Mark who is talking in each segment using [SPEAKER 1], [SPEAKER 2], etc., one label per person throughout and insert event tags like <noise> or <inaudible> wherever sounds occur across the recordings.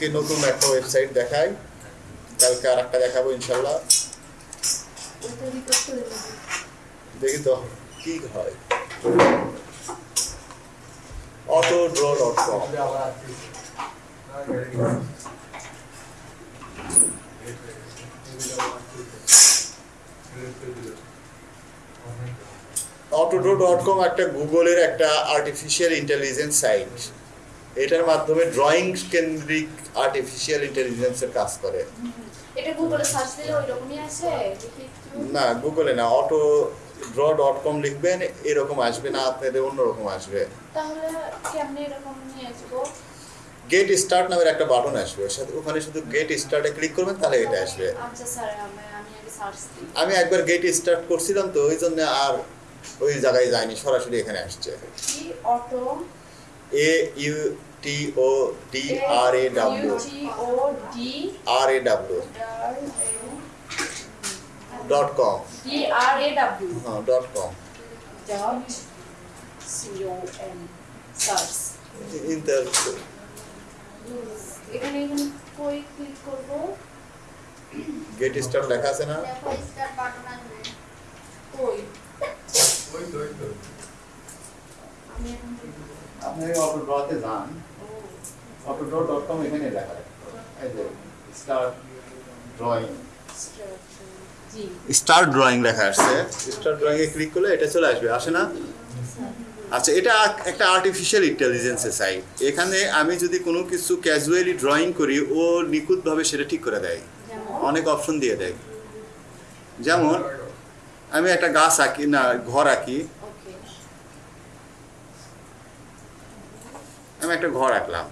[SPEAKER 1] আজকে নতুন একটা ওয়েবসাইট দেখাই। কালকে আর একটা দেখাবো ইনশাল্লাহ। দেখি তো কি হয়। Auto draw dot com AutoDraw dot com একটা গুগলের একটা আর্টিফিশিয়াল ইন্টেলিজেন্স সাইট এটার মাধ্যমে ড্রয়িং কেন্দ্রিক আর্টিফিশিয়াল ইন্টেলিজেন্সের কাজ করে।
[SPEAKER 2] এটা গুগলে সার্চ দিলে ওই রকমই দেখি
[SPEAKER 1] না গুগলে না অটো ড্র ডট কম লিখবেন এরকম আসবে না আপনাদের অন্যরকম আসবে।
[SPEAKER 2] তাহলে কেমনে এরকম নিয়ে আসব?
[SPEAKER 1] গেট স্টার্ট নামের একটা বাটন আসবে সাথে ওখানে শুধু গেট স্টার্টে ক্লিক করবেন তাহলে এটা আসবে।
[SPEAKER 2] আচ্ছা স্যার আমি আমি আগে সার্চ দিই।
[SPEAKER 1] আমি একবার গেট স্টার্ট করছিলাম তো ওই জন্য আর ওই জায়গায় যায়নি সরাসরি এখানে আসছে।
[SPEAKER 2] কি auto
[SPEAKER 1] A U T O D R A W R A W dot com হ্যাঁ ডট কম ইন্টার
[SPEAKER 2] এখানে এখানে কই ক্লিক করব?
[SPEAKER 1] গেট স্টার্ট লেখা আছে না?
[SPEAKER 2] কই? আমি এখন
[SPEAKER 1] আপনি অটো ড্রতে যান। অটো ড্র ডট কম এখানে লেখা এই যে স্টার্ট ড্রয়িং
[SPEAKER 2] জি।
[SPEAKER 1] স্টার্ট ড্রয়িং লেখা আসছে। স্টার্ট ড্রয়িং এ ক্লিক করলে এটা চলে আসবে। আসে না? আচ্ছা এটা একটা আর্টিফিশিয়াল ইন্টেলিজেন্সের সাইট এখানে আমি যদি কোনো কিছু ক্যাজুয়ালি ড্রয়িং করি ও নিখুঁতভাবে সেটা ঠিক করে দেয়। অনেক অপশন দিয়ে দেয়। যেমন আমি একটা গাছ আঁকি না ঘর আঁকি। আমি একটা ঘর আঁকলাম।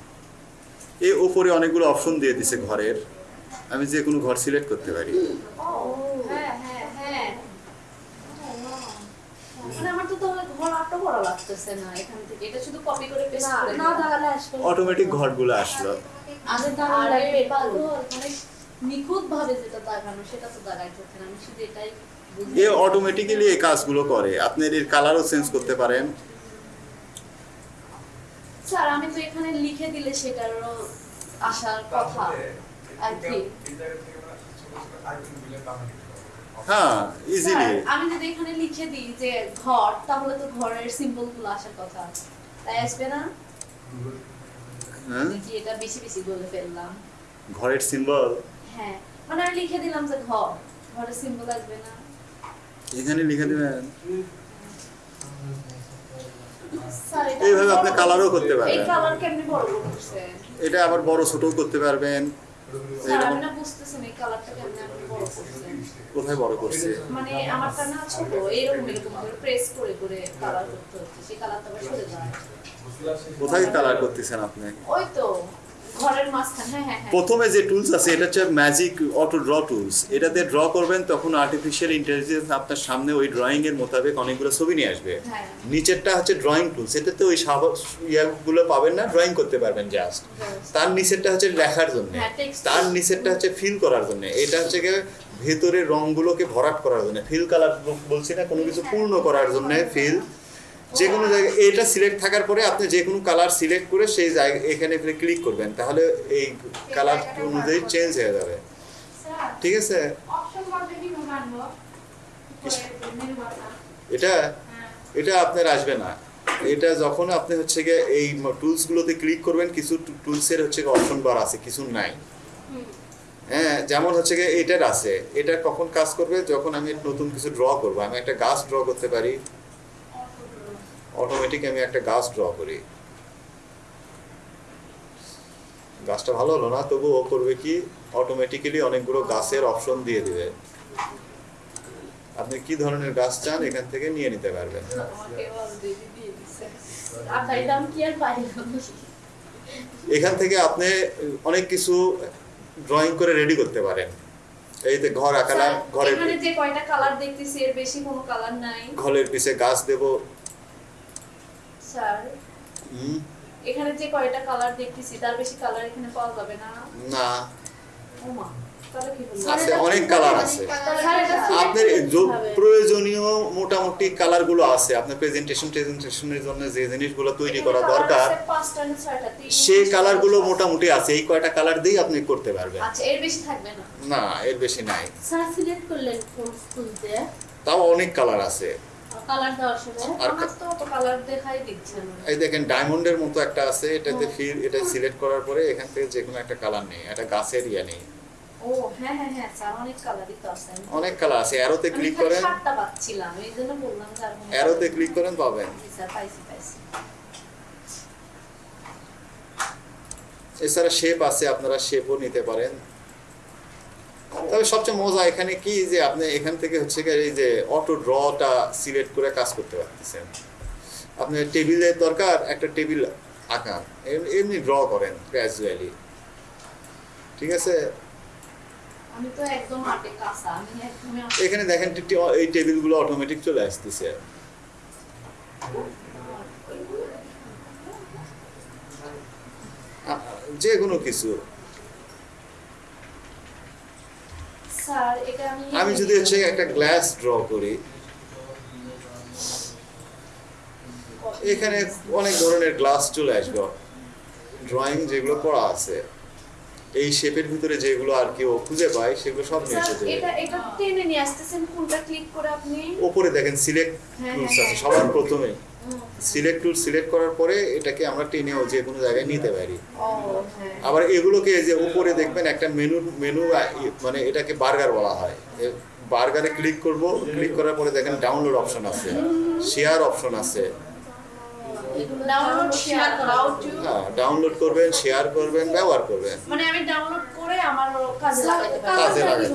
[SPEAKER 1] এই ওপরে অনেকগুলো অপশন দিয়ে দিছে ঘরের। আমি যে কোনো ঘর সিলেক্ট করতে পারি।
[SPEAKER 2] ও হ্যাঁ হ্যাঁ হ্যাঁ। মানে আমার তো তাহলে ঘর আটটা বড় লাগতেছে না এখান থেকে। এটা শুধু কপি করে পেস্ট করে
[SPEAKER 3] না দাঁড়ালে আসবে
[SPEAKER 1] অটোমেটিক ঘরগুলো আসলো।
[SPEAKER 2] মানে নিখুঁত ভাবে যেটা দাগানো সেটা তো দাগাইতে হচ্ছে না। আমি শুধু এটাই
[SPEAKER 1] এ অটোমেটিক্যালি এই কাজগুলো করে। আপনি এর কালারও চেঞ্জ করতে পারেন।
[SPEAKER 2] স্যার আমি তো এখানে লিখে দিলে সেটারও আসার কথা আর কি।
[SPEAKER 1] হ্যাঁ ইজিলি
[SPEAKER 2] আমি যদি এখানে লিখে দিই যে ঘর তাহলে তো ঘরের সিম্বলগুলো আসার কথা। তাই আসবে না?
[SPEAKER 1] হ্যাঁ?
[SPEAKER 2] নাকি এটা বেশি বেশি বলে ফেললাম।
[SPEAKER 1] ঘরের সিম্বল
[SPEAKER 2] হ্যাঁ মানে আমি লিখে দিলাম যে ঘর ঘরের সিম্বল আসবে না।
[SPEAKER 1] এখানে লিখে দেবেন। এইভাবে আপনি কালারও করতে পারবেন। এটা আবার বড় ছোটও করতে পারবেন। কোথায় বড় করছে?
[SPEAKER 2] মানে আমারটা না ছোট এরকম এরকম করে প্রেস করে করে কালার করতে হচ্ছে। সেই কালারটা সরে যায়
[SPEAKER 1] কোথায় কালার করতেছেন আপনি?
[SPEAKER 2] ওই তো। ঘরের মাঝখানে হ্যাঁ হ্যাঁ।
[SPEAKER 1] প্রথমে যে টুলস আছে এটা হচ্ছে ম্যাজিক অটো ড্র টুলস এটাতে ড্র করবেন তখন আর্টিফিশিয়াল ইন্টেলিজেন্স আপনার সামনে ওই ড্রয়িং এর মোতাবেক অনেকগুলো ছবি নিয়ে আসবে।
[SPEAKER 2] হ্যাঁ।
[SPEAKER 1] নিচেরটা হচ্ছে ড্রয়িং টুলস এটাতে ওই ইয়াগুলো পাবেন না ড্রয়িং করতে পারবেন জাস্ট তার নিচেরটা হচ্ছে লেখার জন্য। তার নিচেরটা হচ্ছে ফিল করার জন্য। এটা হচ্ছে গিয়ে ভেতরের রংগুলোকে ভরাট করার জন্য। ফিল কালার বলছি না কোনো কিছু পূর্ণ করার জন্য ফিল যে কোনো জায়গায় এটা সিলেক্ট থাকার পরে আপনি যে কোনো কালার সিলেক্ট করে সেই জায়গা, এখানে ক্লিক করবেন, তাহলে এই কালার অনুযায়ী চেঞ্জ হয়ে যাবে। ঠিক আছে? এটা এটা আপনার আসবে না। এটা যখন আপনি হচ্ছে গিয়ে এই টুলসগুলোতে ক্লিক করবেন, কিছু টুলসের হচ্ছে অপশন বার আছে, কিছু নাই। হ্যাঁ যেমন হচ্ছে গিয়ে এটার আছে। এটা কখন কাজ করবে? যখন আমি নতুন কিছু ড্র করব, আমি একটা গাছ ড্র করতে পারি। অটোমেটিক আমি একটা গাছ ড্র করি। গাছটা ভালো হলো না তবু ও করবে কি? অটোমেটিক্যালি অনেকগুলো গাছের অপশন দিয়ে দিবে। আপনি কি ধরনের গাছ চান এখান থেকে নিয়ে নিতে পারবেন। এখান থেকে আপনি অনেক কিছু ড্রয়িং করে রেডি করতে পারেন। এই যে ঘর আঁকালাম ঘরের
[SPEAKER 2] যে কয়টা কালার দেখতেছি এর বেশি কোনো কালার নাই।
[SPEAKER 1] ঘরের পিছে গাছ দেব
[SPEAKER 2] স্যার এখানে যে কয়টা কালার দেখতেছি তার বেশি কালার এখানে পাওয়া যাবে না।
[SPEAKER 1] না।
[SPEAKER 2] ওমা
[SPEAKER 1] আছে অনেক কালার আছে। আপনার। প্রয়োজনীয় মোটামুটি কালারগুলো আছে। আপনার প্রেজেন্টেশন প্রেজেন্টেশনের জন্য যে জিনিসগুলো তৈরি করা দরকার সেই
[SPEAKER 2] চার, কালারগুলো
[SPEAKER 1] মোটামুটি আছে। এই কয়টা কালার দিয়েই আপনি করতে পারবেন।
[SPEAKER 2] আচ্ছা এর বেশি থাকবে না।
[SPEAKER 1] না এর বেশি নাই।
[SPEAKER 4] স্যার সিলেক্ট করলেন কোন স্কুল দিয়ে
[SPEAKER 1] তাও অনেক কালার আছে।
[SPEAKER 4] কালার দেওয়ার সময়।
[SPEAKER 2] আমার তো কালার দেখাই দিচ্ছে না।
[SPEAKER 1] এই দেখেন ডায়মন্ডের মতো একটা আছে এটাতে ফিল এটা সিলেক্ট করার পরে এখান থেকে যে কোনো একটা কালার নেই গাছের ইয়া নেই।
[SPEAKER 2] ও হ্যাঁ হ্যাঁ হ্যাঁ স্যার অনেক কালারই তো আছে।
[SPEAKER 1] অনেক কালার আছে অ্যারোতে ক্লিক করেন।
[SPEAKER 2] সাতটা পাচ্ছিলাম এই জন্য বললাম যে আর
[SPEAKER 1] অ্যারোতে ক্লিক করেন পাবেন।
[SPEAKER 2] স্যার পাইছি পাইছি।
[SPEAKER 1] এছাড়া শেপ আছে আপনারা শেপও নিতে পারেন। তবে সবচেয়ে মজা এখানে কি যে আপনি এখান থেকে হচ্ছে এই যে অটো ড্রটা সিলেক্ট করে কাজ করতে পারতেছেন। আপনার টেবিলের দরকার একটা টেবিল আঁকান এমনি ড্র করেন গ্র্যাজুয়ালি ঠিক আছে?
[SPEAKER 2] আমি তো একদম আটে কাঁচা আমি একদমই
[SPEAKER 1] এখানে দেখেন এই টেবিলগুলো অটোমেটিক চলে আসতেছে। যে কোনো কিছু
[SPEAKER 2] স্যার এটা আমি
[SPEAKER 1] আমি যদি হচ্ছে একটা গ্লাস ড্র করি এখানে অনেক ধরনের গ্লাস চলে আসবে ড্রয়িং যেগুলো করা আছে এই শেপের ভিতরে যেগুলো আর কি ও খুঁজে পায় সেগুলো সব নিয়ে দেবে
[SPEAKER 2] এটা এটা টেনে নিয়ে আসতেছেন কোনটা ক্লিক করে আপনি
[SPEAKER 1] ওপরে দেখেন সিলেক্ট
[SPEAKER 2] হ্যাঁ,
[SPEAKER 1] টুলস
[SPEAKER 2] হ্যাঁ,
[SPEAKER 1] আছে
[SPEAKER 2] হ্যাঁ।
[SPEAKER 1] সবার প্রথমে। সিলেক্ট টুল সিলেক্ট করার পরে এটাকে আমরা টেনেও যে কোনো জায়গায় নিতে পারি।
[SPEAKER 2] হ্যাঁ।
[SPEAKER 1] আবার এগুলোকে যে উপরে দেখবেন একটা মেনু মেনু মানে এটাকে বার্গার বলা হয়। বার্গারে ক্লিক করব ক্লিক করার পরে দেখেন ডাউনলোড অপশন আছে শেয়ার অপশন আছে।
[SPEAKER 2] ডাউনলোড
[SPEAKER 1] হ্যাঁ ডাউনলোড করবেন শেয়ার করবেন ব্যবহার করবেন।
[SPEAKER 2] মানে আমি ডাউনলোড করে আমার কাজে লাগাতে পারি।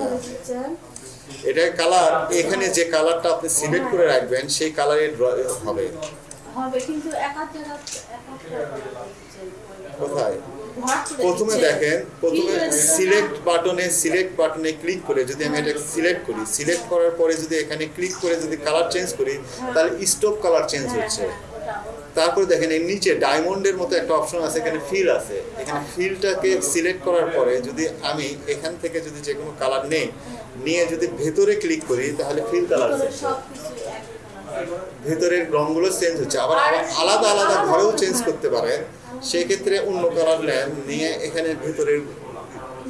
[SPEAKER 1] কাজে
[SPEAKER 4] কালারটা
[SPEAKER 1] লাগাতে
[SPEAKER 4] কীভাবে
[SPEAKER 1] হবে।
[SPEAKER 4] দিচ্ছেন
[SPEAKER 1] এটা কালার এখানে যে কালারটা আপনি সিলেক্ট করে রাখবেন সেই কালারে হবে কোথায় প্রথমে দেখেন প্রথমে? সিলেক্ট বাটনে সিলেক্ট বাটনে ক্লিক করে যদি আমি এটা সিলেক্ট করি সিলেক্ট করার পরে যদি এখানে ক্লিক করে যদি কালার চেঞ্জ করি তাহলে স্টপ কালার চেঞ্জ
[SPEAKER 2] হ্যাঁ,
[SPEAKER 1] হচ্ছে
[SPEAKER 2] হ্যাঁ।
[SPEAKER 1] তারপরে দেখেন এর নিচে ডায়মন্ডের মতো একটা অপশন আছে এখানে ফিল আছে। এখানে ফিলটাকে সিলেক্ট করার পরে যদি আমি এখান থেকে যদি যে কোনো কালার নেই নিয়ে যদি ভেতরে ক্লিক করি তাহলে ফিল কালার। ভেতরের রংগুলো চেঞ্জ হচ্ছে। আবার আবার আলাদা আলাদা ঘরেও চেঞ্জ করতে পারেন সেই ক্ষেত্রে অন্য কালার নেন নিয়ে এখানে ভেতরের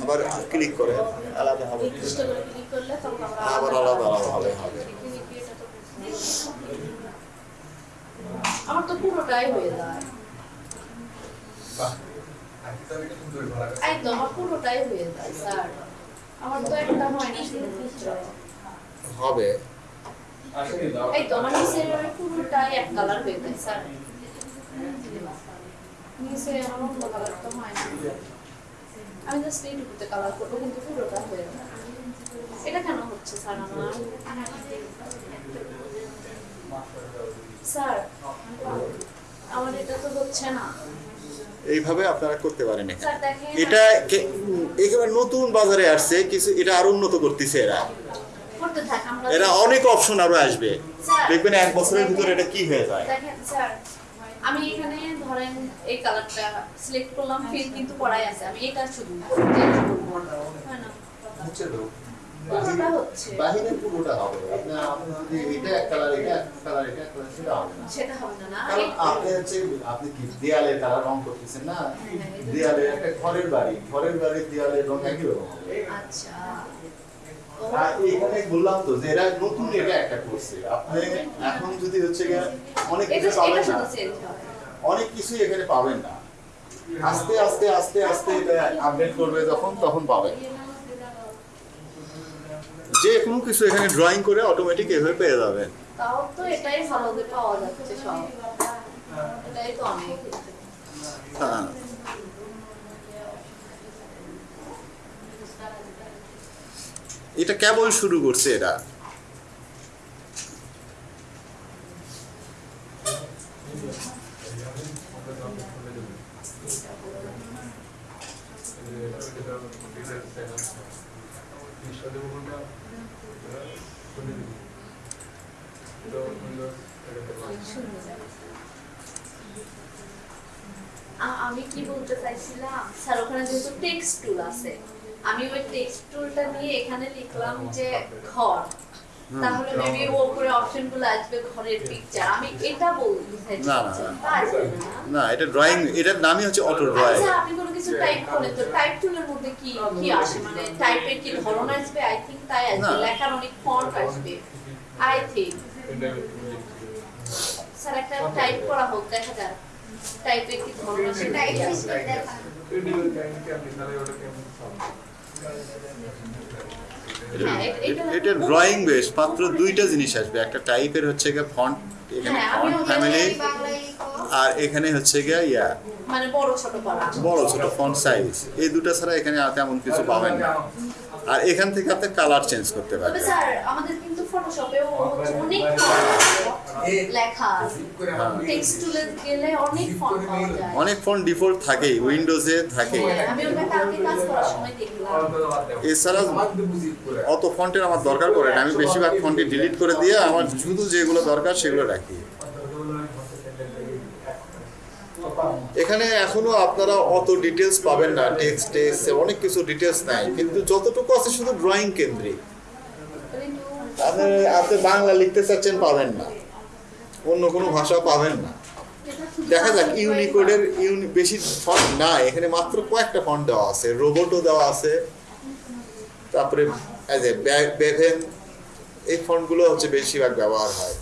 [SPEAKER 1] আবার ক্লিক করে আলাদা হবে।
[SPEAKER 2] ক্লিক করলে তখন
[SPEAKER 1] আবার আলাদা আলাদা হবে হবে
[SPEAKER 2] কিন্তু এটা তো বুঝতে আমার তো পুরোটাই হয়ে যায়। একদম আমার পুরোটাই হয়ে যায় স্যার। আমার তো একটা হয় না
[SPEAKER 1] হবে।
[SPEAKER 2] এই তো আমার নিচের পুরোটাই এক কালার হয়ে যায় স্যার। নিচে আমার অন্য কালার তো হয় না। আমি জাস্ট এইটুকুতে কালার করব কিন্তু পুরোটা হয়ে যায়। এটা কেন হচ্ছে স্যার আমার? স্যার এটা তো হচ্ছে না।
[SPEAKER 1] এইভাবে আপনারা করতে পারেন। এটা একেবারে নতুন বাজারে আসছে কিছু এটা আরও উন্নত করতেছে এরা।
[SPEAKER 2] করতে থাক আমরা
[SPEAKER 1] এরা অনেক অপশন আরও আসবে। দেখবেন এক বছরের ভিতরে এটা কি হয়ে যায়।
[SPEAKER 2] আমি এখানে ধরেন এই কালারটা সিলেক্ট করলাম ফিল কিন্তু পড়াই আছে। আমি এটা শুধু না পুরোটা হচ্ছে?
[SPEAKER 1] বাহিরে পুরোটা হবে। আপনি আপনি যদি এটা এক কালার এটা এক কালার এটা এক কালার সেটা হবে না।
[SPEAKER 2] সেটা হবে না না।
[SPEAKER 1] কারণ আপনি হচ্ছে আপনি কি দেয়ালের কালার রং করতেছেন না? একটা ঘরের বাড়ি। ঘরের বাড়ির দেয়ালের রং একই রকম হবে।
[SPEAKER 2] আচ্ছা।
[SPEAKER 1] এখানে বললাম তো যে এরা নতুন এটা একটা করছে। আপনি এখন যদি হচ্ছে অনেক কিছু পাবেন না। অনেক কিছুই এখানে পাবেন না। আস্তে আস্তে আস্তে আস্তে এটা আপডেট করবে যখন তখন পাবেন। যে কোনো কিছু এখানে ড্রয়িং করে অটোমেটিক এভাবে পেয়ে যাবেন
[SPEAKER 2] তাও তো এটাই ভালো যে পাওয়া যাচ্ছে সব। এটাই তো অনেক।
[SPEAKER 1] হ্যাঁ। এটা কেবল শুরু করছে এরা।
[SPEAKER 2] আমি কি বলতে চাইছিলাম? স্যার ওখানে যেহেতু টেক্সট টুল আছে আমি ওই টেক্সট টুলটা নিয়ে এখানে লিখলাম যে ঘর। তাহলে মেবি উপরে অপশনগুলো আসবে ঘরের পিকচার আমি এটা বলতে চাইছি
[SPEAKER 1] না, এটা ড্রয়িং এটার নামই হচ্ছে অটো ড্রয়িং
[SPEAKER 2] কিছু টাইপ তো টাইপ টুলের মধ্যে কি কি আসে মানে টাইপের কি ধরন আসবে আই থিংক তাই আসবে লেখার অনেক ফন্ট আসবে আই থিংক স্যার একটা টাইপ করা হোক দেখা যাক টাইপের কি ধরন আসে
[SPEAKER 3] টাইপ সিস্টেম
[SPEAKER 2] আসবে।
[SPEAKER 3] দেখা
[SPEAKER 2] হ্যাঁ, এটা-
[SPEAKER 1] এটা ড্রয়িং বেশ মাত্র দুইটা জিনিস আসবে একটা টাইপের হচ্ছে গিয়ে ফন্ট এখানে ফ্যামিলি আর এখানে হচ্ছে গিয়া ইয়া
[SPEAKER 2] মানে বড় ছোট
[SPEAKER 1] ফন্ট সাইজ এই দুটো ছাড়া এখানে আর তেমন কিছু পাবেন না। আর এখান থেকে আপনি কালার চেঞ্জ করতে
[SPEAKER 2] তবে
[SPEAKER 1] পারবেন।
[SPEAKER 2] স্যার আমাদের কিন্তু ফটোশপেও অনেক লেখা টেক্সট টুলে গেলে অনেক ফন্ট পাওয়া যায়।
[SPEAKER 1] অনেক ফন্ট ডিফল্ট থাকেই উইন্ডোজে থাকে।
[SPEAKER 2] হ্যাঁ, আমি ওটা কালকে কাজ করার সময় দেখলাম।
[SPEAKER 1] এছাড়া অত ফন্টের আমার দরকার পড়ে না। আমি বেশিরভাগ ফন্টে ডিলিট করে দিয়ে আমার শুধু যেগুলো দরকার সেগুলো রাখি। এখানে এখনও আপনারা অত ডিটেলস পাবেন না টেক্সট টেক্সট অনেক কিছু ডিটেলস নাই। কিন্তু যতটুকু আছে শুধু ড্রয়িং কেন্দ্রিক। আপনি আপনি বাংলা লিখতে চাচ্ছেন পাবেন না। অন্য কোনো ভাষা পাবেন না। দেখা যাক ইউনিকোডের ইউনি বেশি ফন্ট না এখানে মাত্র কয়েকটা ফন্ট দেওয়া আছে। রোবটও দেওয়া আছে। তারপরে এজ এ এই ফন্টগুলো হচ্ছে বেশিরভাগ ব্যবহার হয়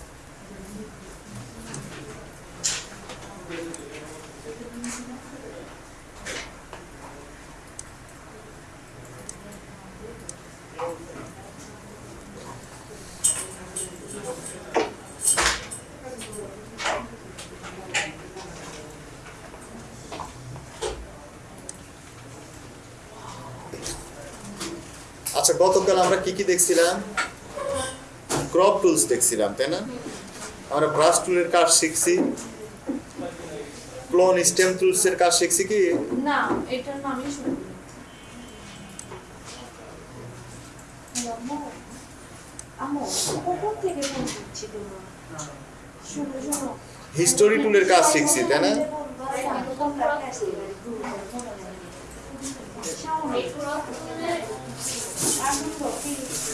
[SPEAKER 1] আচ্ছা গতকাল আমরা কি কি দেখছিলাম? ক্রপ টুলস দেখছিলাম তাই না? আমরা ব্রাশ টুলের কাজ শিখছি। ক্লোন স্টেম টুলস এর কাজ শিখছি কি?
[SPEAKER 2] না এটার নামই শুনি
[SPEAKER 1] হিস্টোরি টুলের কাজ শিখছি তাই না?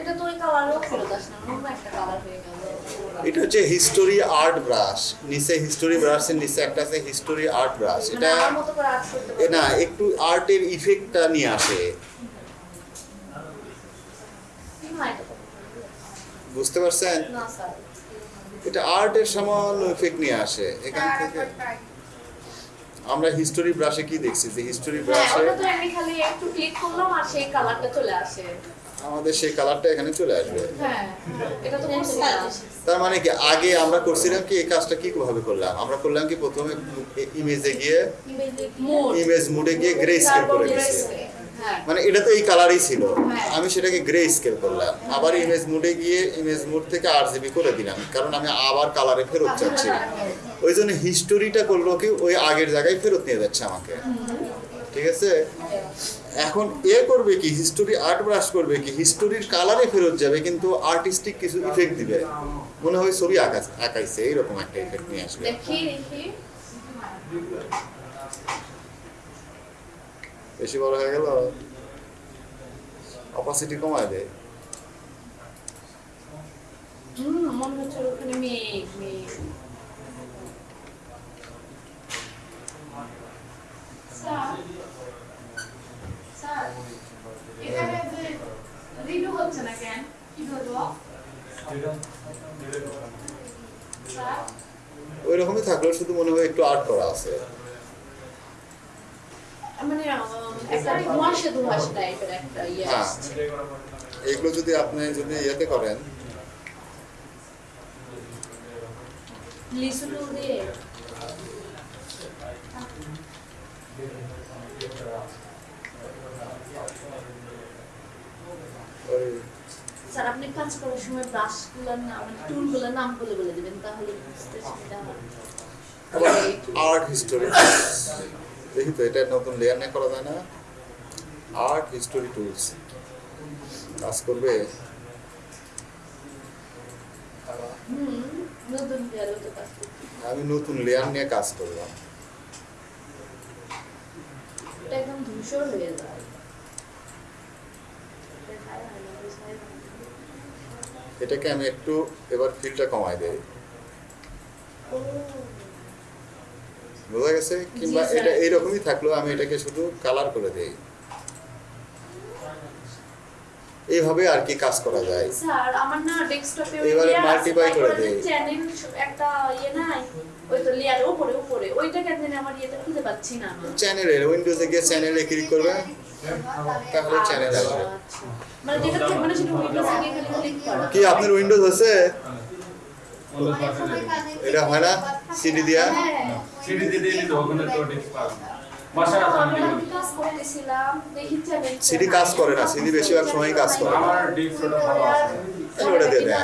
[SPEAKER 2] এটা কালারও না অন্য একটা কালার হয়ে গেল।
[SPEAKER 1] হচ্ছে হিস্টোরি আর্ট ব্রাশ নিচে হিস্টোরি ব্রাশের নিচে একটা আছে হিস্টোরি আর্ট ব্রাশ এটা না একটু আর্টের ইফেক্টটা নিয়ে আসে। বুঝতে পারছেন? এটা আর্টের সামান্য ইফেক্ট নিয়ে আসে। এখান থেকে আমরা হিস্টোরি ব্রাশে কি দেখছি? যে হিস্টোরি
[SPEAKER 2] হ্যাঁ
[SPEAKER 1] ব্রাশে
[SPEAKER 2] ওটা তো আমি খালি একটু ক্লিক করলাম আর সেই কালারটা চলে আসে।
[SPEAKER 1] আমাদের সেই কালারটা এখানে চলে আসবে।
[SPEAKER 2] হ্যাঁ
[SPEAKER 1] তার মানে কি আগে আমরা করছিলাম কি এই কাজটা কি ভাবে করলাম? আমরা করলাম কি প্রথমে ইমেজে গিয়ে ইমেজ মুডে গিয়ে গ্রে স্কেল করে দিয়েছি। মানে এটা তো এই কালারই ছিল।
[SPEAKER 2] হ্যাঁ।
[SPEAKER 1] আমি সেটাকে গ্রে স্কেল করলাম। আবার ইমেজ মুডে গিয়ে ইমেজ মোড থেকে আর জিবি করে দিলাম কারণ আমি আবার কালারে ফেরত যাচ্ছি। ওই জন্য হিস্টোরিটা করল কি ওই আগের জায়গায় ফেরত নিয়ে যাচ্ছে আমাকে। ঠিক আছে? এখন এ করবে কি হিস্টোরি আর্ট ব্রাশ করবে কি হিস্টোরির কালারে ফেরত যাবে কিন্তু আর্টিস্টিক কিছু ইফেক্ট দিবে। মনে হয় ছবি আঁকা আঁকাইছে এইরকম একটা ইফেক্ট নিয়ে আসবে।
[SPEAKER 2] দেখি দেখি।
[SPEAKER 1] বেশি বড় হয়ে গেল অপাসিটি কমায় দেয়। ওই রকমই থাকলেও শুধু মনে হয় একটু আর্ট করা আছে।
[SPEAKER 2] মানে একটা ধোঁয়াশে ধোঁয়াশে টাইপের একটা ইয়ে
[SPEAKER 1] হ্যাঁ। এগুলো যদি আপনি যদি ইয়েতে করেন।
[SPEAKER 2] লিচু দিয়ে। স্যার আপনি কাজ করার সময় ব্রাশগুলোর নাম মানে টুলগুলোর নাম বলে বলে দিবেন তাহলে বুঝতে সুবিধা হবে
[SPEAKER 1] আর্ট হিস্টোরি দেখি তো এটা নতুন লেয়ার নিয়ে করা যায় না। আর্ট হিস্টোরি টুলস কাজ করবে। আমি নতুন লেয়ার নিয়ে কাজ করলাম।
[SPEAKER 2] একদম ধূসর হয়ে যায় দেখায় না, বোঝায় না।
[SPEAKER 1] এটাকে আমি একটু এবার ফিলটা কমাই দেই। বোঝা গেছে? কিংবা এটা এইরকমই থাকলেও আমি এটাকে শুধু কালার করে দেই। এইভাবে আর কি কাজ করা যায়।
[SPEAKER 2] স্যার আমার না ডেস্কটপে
[SPEAKER 1] এবারে multiply করে দেই।
[SPEAKER 2] চ্যানেল একটা ইয়ে নাই ওই তো লেয়ার উপরে উপরে। ওইটা কেন জানি আমার ইয়েতে খুঁজে পাচ্ছি না।
[SPEAKER 1] চ্যানেলে উইন্ডোজে গিয়ে চ্যানেলে ক্লিক করবে। তাহলে চ্যানেল আসবে।
[SPEAKER 2] মানে যেটা মানে সেটা উইন্ডোজে গিয়ে ক্লিক করা।
[SPEAKER 1] কি আপনার উইন্ডোজ আছে? এটা হয় না? সিডি দিয়া?
[SPEAKER 2] হ্যাঁ।
[SPEAKER 5] সিডি দিয়ে দিয়ে দিতে তো
[SPEAKER 1] সিডি কাজ করে না সিডি বেশিরভাগ সময় কাজ করে।
[SPEAKER 5] আমার ডিস্ক ভালো আছে।
[SPEAKER 1] তাহলে ওটা দিয়ে দেন।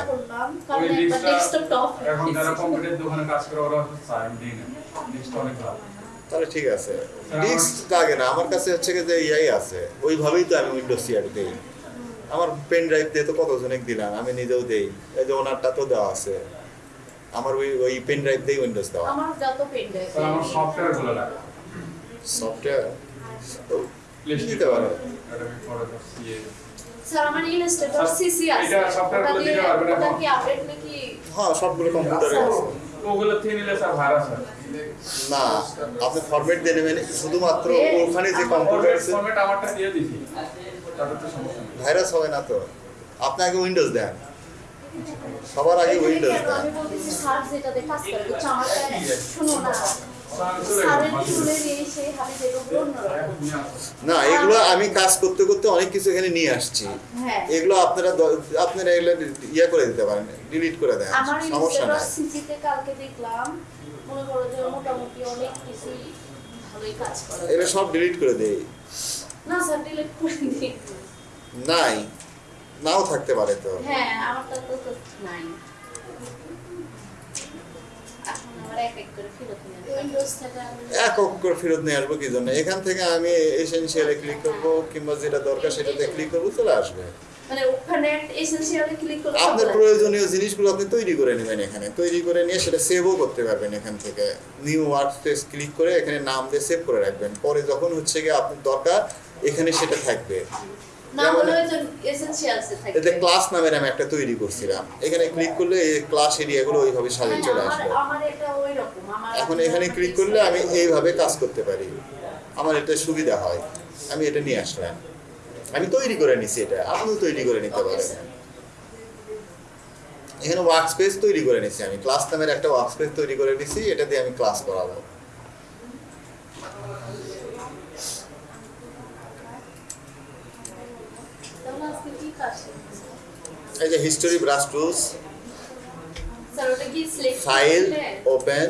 [SPEAKER 2] কারণ
[SPEAKER 5] ওই ডিস্কটা এখন যারা কম্পিউটার দোকানে কাজ করে ওরা সাইন দিই ডিস্কটা অনেক ভালো।
[SPEAKER 1] তাহলে ঠিক আছে। ডিস্ক লাগে না। আমার কাছে হচ্ছে কি যে ইয়াই আছে। ওইভাবেই তো আমি উইন্ডোজ সিআর দেই। আমার পেন ড্রাইভ দিয়ে তো কতজনে দিলাম? আমি নিজেও দেই। এই যে ওনারটা তো দেওয়া আছে। আমার ওই ওই পেন ড্রাইভ দিয়ে উইন্ডোজ দেওয়া।
[SPEAKER 2] আমার যত পেন ড্রাইভ
[SPEAKER 5] আমার সফটওয়্যারগুলো লাগে।
[SPEAKER 1] সফটওয়্যার
[SPEAKER 5] প্লে
[SPEAKER 1] দিতে পারো?
[SPEAKER 2] স্যার আমার ইলাস্ট্রেটর সিসি আছে
[SPEAKER 5] এটা
[SPEAKER 2] ওটা
[SPEAKER 5] গুলো দিতে পারবেন
[SPEAKER 2] ওটা কি আপডেট নাকি?
[SPEAKER 1] হ্যাঁ সবগুলো কম্পিউটারে আছে।
[SPEAKER 5] ওগুলো থেকে নিলে স্যার ভাইরাস হয়
[SPEAKER 1] না আপনি ফরম্যাট দিয়ে নেবেন। শুধুমাত্র ওখানে যে কম্পিউটার আছে।
[SPEAKER 5] ফরম্যাট আমারটা দিয়ে দিছি। তাতে তো সমস্যা
[SPEAKER 1] ভাইরাস হবে না তো। আপনি আগে উইন্ডোজ দেন। সবার আগে উইন্ডোজ দেন
[SPEAKER 2] আমি বলতেছি স্যার যেটাতে কাজ করে বুঝছ আমারটা শুনো না
[SPEAKER 1] এগুলো আমি কাজ করতে করতে অনেক কিছু এখানে নিয়ে আসছি।
[SPEAKER 2] হ্যাঁ।
[SPEAKER 1] এগুলো আপনারা দ- আপনারা এগুলো ইয়ে করে দিতে পারেন ডিলিট করে দেন। সমস্যা নাই।
[SPEAKER 2] কালকে দেখলাম মনে করো যে মোটামুটি অনেক কিছুই ভালোই কাজ করে
[SPEAKER 1] এগুলো সব ডিলিট করে দেই
[SPEAKER 2] না স্যার ডিলিট করে দিই
[SPEAKER 1] নাই। নাও থাকতে পারে তো।
[SPEAKER 2] হ্যাঁ আমারটা তো তো নাই। এক
[SPEAKER 1] অক্ষর ফেরত নিয়ে আসব। কি জন্য? এখান থেকে আমি এসেন্সিয়ালে ক্লিক করব কিংবা যেটা দরকার সেটাতে ক্লিক করব চলে আসবে।
[SPEAKER 2] মানে ওখানে এসেনশিয়ালে ক্লিক করলে
[SPEAKER 1] আপনার প্রয়োজনীয় জিনিসগুলো আপনি তৈরি করে নেবেন এখানে। তৈরি করে নিয়ে সেটা সেভও করতে পারবেন এখান থেকে। নিউ ওয়ার্ক স্পেস ক্লিক করে এখানে নাম দিয়ে সেভ করে রাখবেন। পরে যখন হচ্ছে গিয়ে আপনার দরকার এখানে সেটা থাকবে। এতে ক্লাস নামের আমি একটা তৈরি করছিলাম। এখানে ক্লিক করলে এই ক্লাস এরিয়াগুলো ওইভাবে সাজিয়ে
[SPEAKER 2] হ্যাঁ,
[SPEAKER 1] চলে আসবে। এখন এখানে ক্লিক করলে আমি এইভাবে কাজ করতে পারি। আমার এটা সুবিধা হয়। আমি এটা নিয়ে আসলাম। আমি তৈরি করে নিছি এটা। আপনিও তৈরি করে নিতে পারেন। এখানে ওয়ার্ক স্পেস তৈরি করে নিছি আমি। ক্লাস নামের একটা ওয়ার্ক স্পেস তৈরি করে নিছি। এটা দিয়ে আমি ক্লাস করাবো
[SPEAKER 2] তাহলে আজকে কি কাজ শিখেছেন?
[SPEAKER 1] এই যে history brush tools file open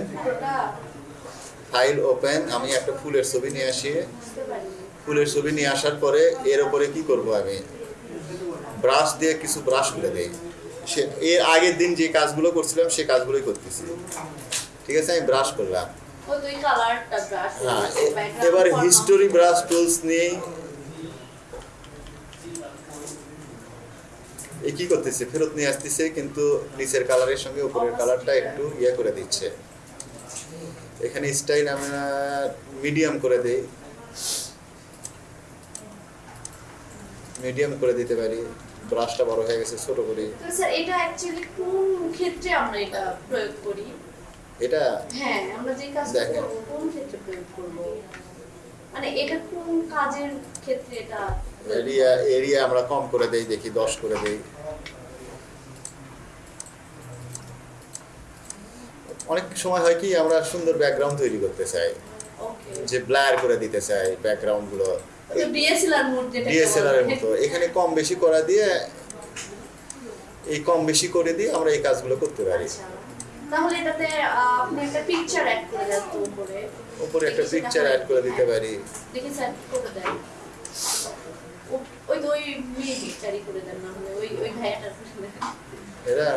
[SPEAKER 1] file open আমি একটা ফুলের ছবি নিয়ে আসি। ফুলের ছবি নিয়ে আসার পরে এর উপরে কি করব আমি? ব্রাশ দিয়ে কিছু ব্রাশ করে দেই। সে এর আগের দিন যে কাজগুলো করছিলাম সে কাজগুলোই করতেছি। ঠিক আছে আমি ব্রাশ করলাম। হ্যাঁ এবার হিস্টোরি ব্রাশ টুলস নিয়ে এ কি করতেছে ফেরত নিয়ে আসতেছে কিন্তু নিচের কালারের সঙ্গে উপরের কালারটা একটু ইয়ে করে দিচ্ছে। এখানে স্টাইল আমরা মিডিয়াম করে দেই। মিডিয়াম করে দিতে পারি। ব্রাশটা বড় হয়ে গেছে ছোট করি।
[SPEAKER 2] স্যার এটা অ্যাকচুয়ালি কোন ক্ষেত্রে আমরা এটা প্রয়োগ করি?
[SPEAKER 1] এটা?
[SPEAKER 2] হ্যাঁ আমরা যে কাজ
[SPEAKER 1] দেখেন।
[SPEAKER 2] করব কোন ক্ষেত্রে প্রয়োগ করব? মানে এটা কোন কাজের ক্ষেত্রে এটা
[SPEAKER 1] এরিয়া এরিয়া আমরা কম করে দেই দেখি দশ করে দেই। অনেক সময় হয় কি আমরা সুন্দর ব্যাকগ্রাউন্ড তৈরি করতে চাই।
[SPEAKER 2] ওকে
[SPEAKER 1] যে ব্লার করে দিতে চাই ব্যাকগ্রাউন্ডগুলো।
[SPEAKER 2] ডিএসএলআর
[SPEAKER 1] এর মতো। এখানে কম বেশি করা দিয়ে এই কম বেশি করে দিয়ে আমরা এই কাজগুলো করতে পারি।
[SPEAKER 2] আচ্ছা। তাহলে এটাতে আপনি একটা পিকচার অ্যাড করে দেন উপরে।
[SPEAKER 1] উপরে একটা পিকচার অ্যাড করে দিতে পারি।
[SPEAKER 2] দেখি স্যার করে দেন। ওই ওই মেয়ে পিকচারই করে দেন না হলে ওই ওই ভাইয়াটার
[SPEAKER 1] এরা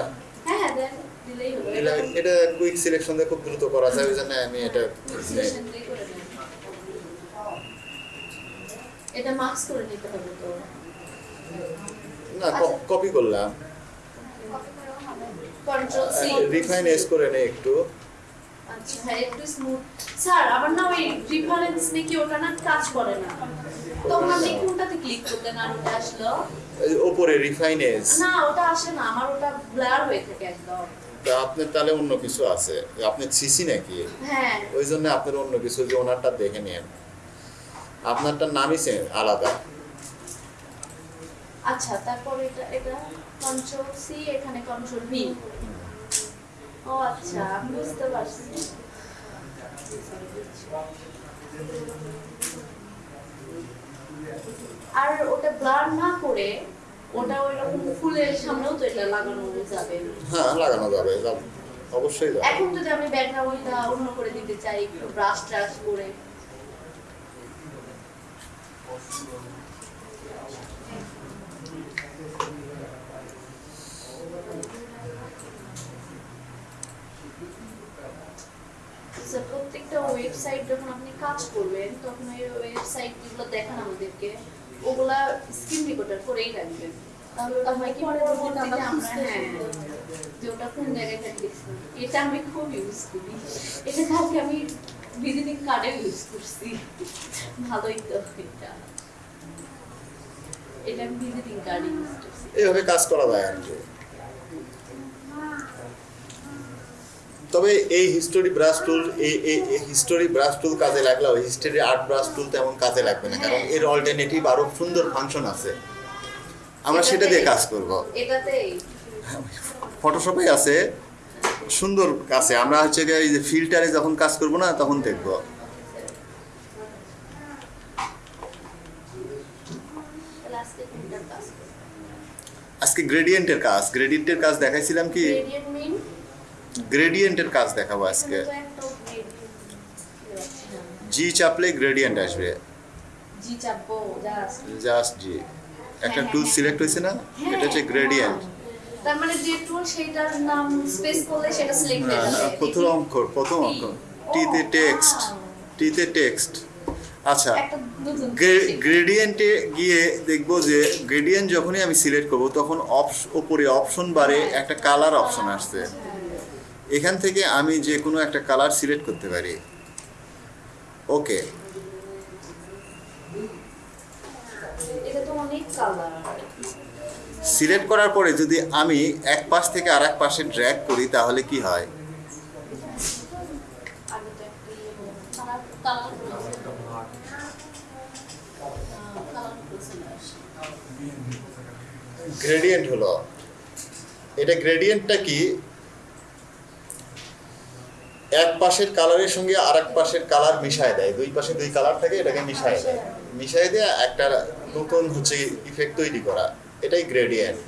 [SPEAKER 2] হ্যাঁ হ্যাঁ দেন দিলেই হলো
[SPEAKER 1] এটা এটা কুইক সিলেকশন দিয়ে খুব দ্রুত করা যায় ওই জন্য আমি এটা
[SPEAKER 2] Selection দিয়ে করে দেন। এটা মার্কস করে নিতে হবে তো।
[SPEAKER 1] না কপি করলাম।
[SPEAKER 2] কন্ট্রোল সি
[SPEAKER 1] রিফাইন এস করে নেই একটু।
[SPEAKER 2] আচ্ছা হ্যাঁ একটু স্মুথ স্যার আবার না ওই রিফারেন্স নাকি ওটা না কাজ করে না। তখন আপনি কোনটাতে ক্লিক করতেন আর ওটা আসলো।
[SPEAKER 1] এই ওপরে
[SPEAKER 2] না ওটা আসে না আমার ওটা ব্লার হয়ে থাকে একদম।
[SPEAKER 1] তা আপনার তাহলে অন্য কিছু আছে। আপনি সিসি নাকি?
[SPEAKER 2] হ্যাঁ।
[SPEAKER 1] ওই জন্য আপনার অন্য কিছু যে ওনারটা দেখে নিন আপনারটার নামই same, আলাদা।
[SPEAKER 2] আচ্ছা তারপর এটা এটা কন্ট্রোল সি এখানে কন্ট্রোল ভি ও আচ্ছা বুঝতে পারছি। আর ওটা ব্লার না করে ওটা ওই রকম ফুলের সামনেও তো এটা লাগানো যাবে।
[SPEAKER 1] হ্যাঁ লাগানো যাবে যাবে। অবশ্যই যাবে।
[SPEAKER 2] এখন যদি আমি ব্যাকগ্রাউন্ডটা অন্য করে দিতে চাই একটু ব্রাশ ট্রাশ করে আচ্ছা, প্রত্যেকটা ওয়েবসাইট যখন আপনি কাজ করবেন তখন ওই ওয়েবসাইট যেগুলো দেখান আমাদেরকে। ওগুলা স্ক্রিন রেকর্ডার করেই রাখবেন। হয় হ্যাঁ কোন জায়গায় এটা আমি খুব ইউজ করি। এটা কালকে আমি ভিজিটিং কার্ডে ইউজ করছি। ভালোই তো এটা। এটা আমি ভিজিটিং কার্ড ইউজ করছি।
[SPEAKER 1] এইভাবে কাজ করা যায় আর তবে এই হিস্টোরি ব্রাশ টুল এই হিস্টোরি ব্রাশ টুল কাজে লাগলেও হিস্টোরি আর্ট ব্রাশ টুল তেমন কাজে লাগবে না কারণ এর অল্টারনেটিভ আরও সুন্দর ফাংশন আছে। আমরা সেটা দিয়ে কাজ করব। ফটোশপে আছে সুন্দর আছে আমরা হচ্ছে এই যে ফিল্টারে যখন কাজ করব না তখন দেখব।
[SPEAKER 2] আজকে
[SPEAKER 1] গ্রেডিয়েন্টের কাজ গ্রেডিয়েন্টের কাজ দেখাইছিলাম কি? গ্রেডিয়েন্টের কাজ দেখাবো আজকে।
[SPEAKER 2] তো
[SPEAKER 1] জি চাপলে গ্রেডিয়েন্ট আসবে।
[SPEAKER 2] জি চাপবো জাস্ট
[SPEAKER 1] জি একটা টুল সিলেক্ট হয়েছে না? এটা হচ্ছে গ্রেডিয়েন্ট
[SPEAKER 2] তার মানে যে টুল সেটার নাম স্পেস করলে সেটা সিলেক্ট হয়ে যাবে।
[SPEAKER 1] প্রথম অক্ষর প্রথম অক্ষর। টিতে টেক্সট টিতে টেক্সট আচ্ছা গ্রেডিয়েন্টে গিয়ে দেখব যে গ্রেডিয়েন্ট যখনই আমি সিলেক্ট করব তখন অপশ উপরে অপশন বারে একটা কালার অপশন আসছে। এখান থেকে আমি যে কোনো একটা কালার সিলেক্ট করতে পারি। ওকে সিলেক্ট করার পরে যদি আমি এক পাশ থেকে আর এক পাশে ড্র্যাগ করি তাহলে কি হয়? গ্রেডিয়েন্ট হলো। এটা গ্রেডিয়েন্টটা কি? এক পাশের কালারের সঙ্গে আর এক পাশের কালার মিশায় দেয়। দুই পাশে দুই কালার থাকে এটাকে মিশায় দেয়। মিশায় দিয়ে একটা নতুন হচ্ছে ইফেক্ট তৈরি করা। এটাই গ্রেডিয়েন্ট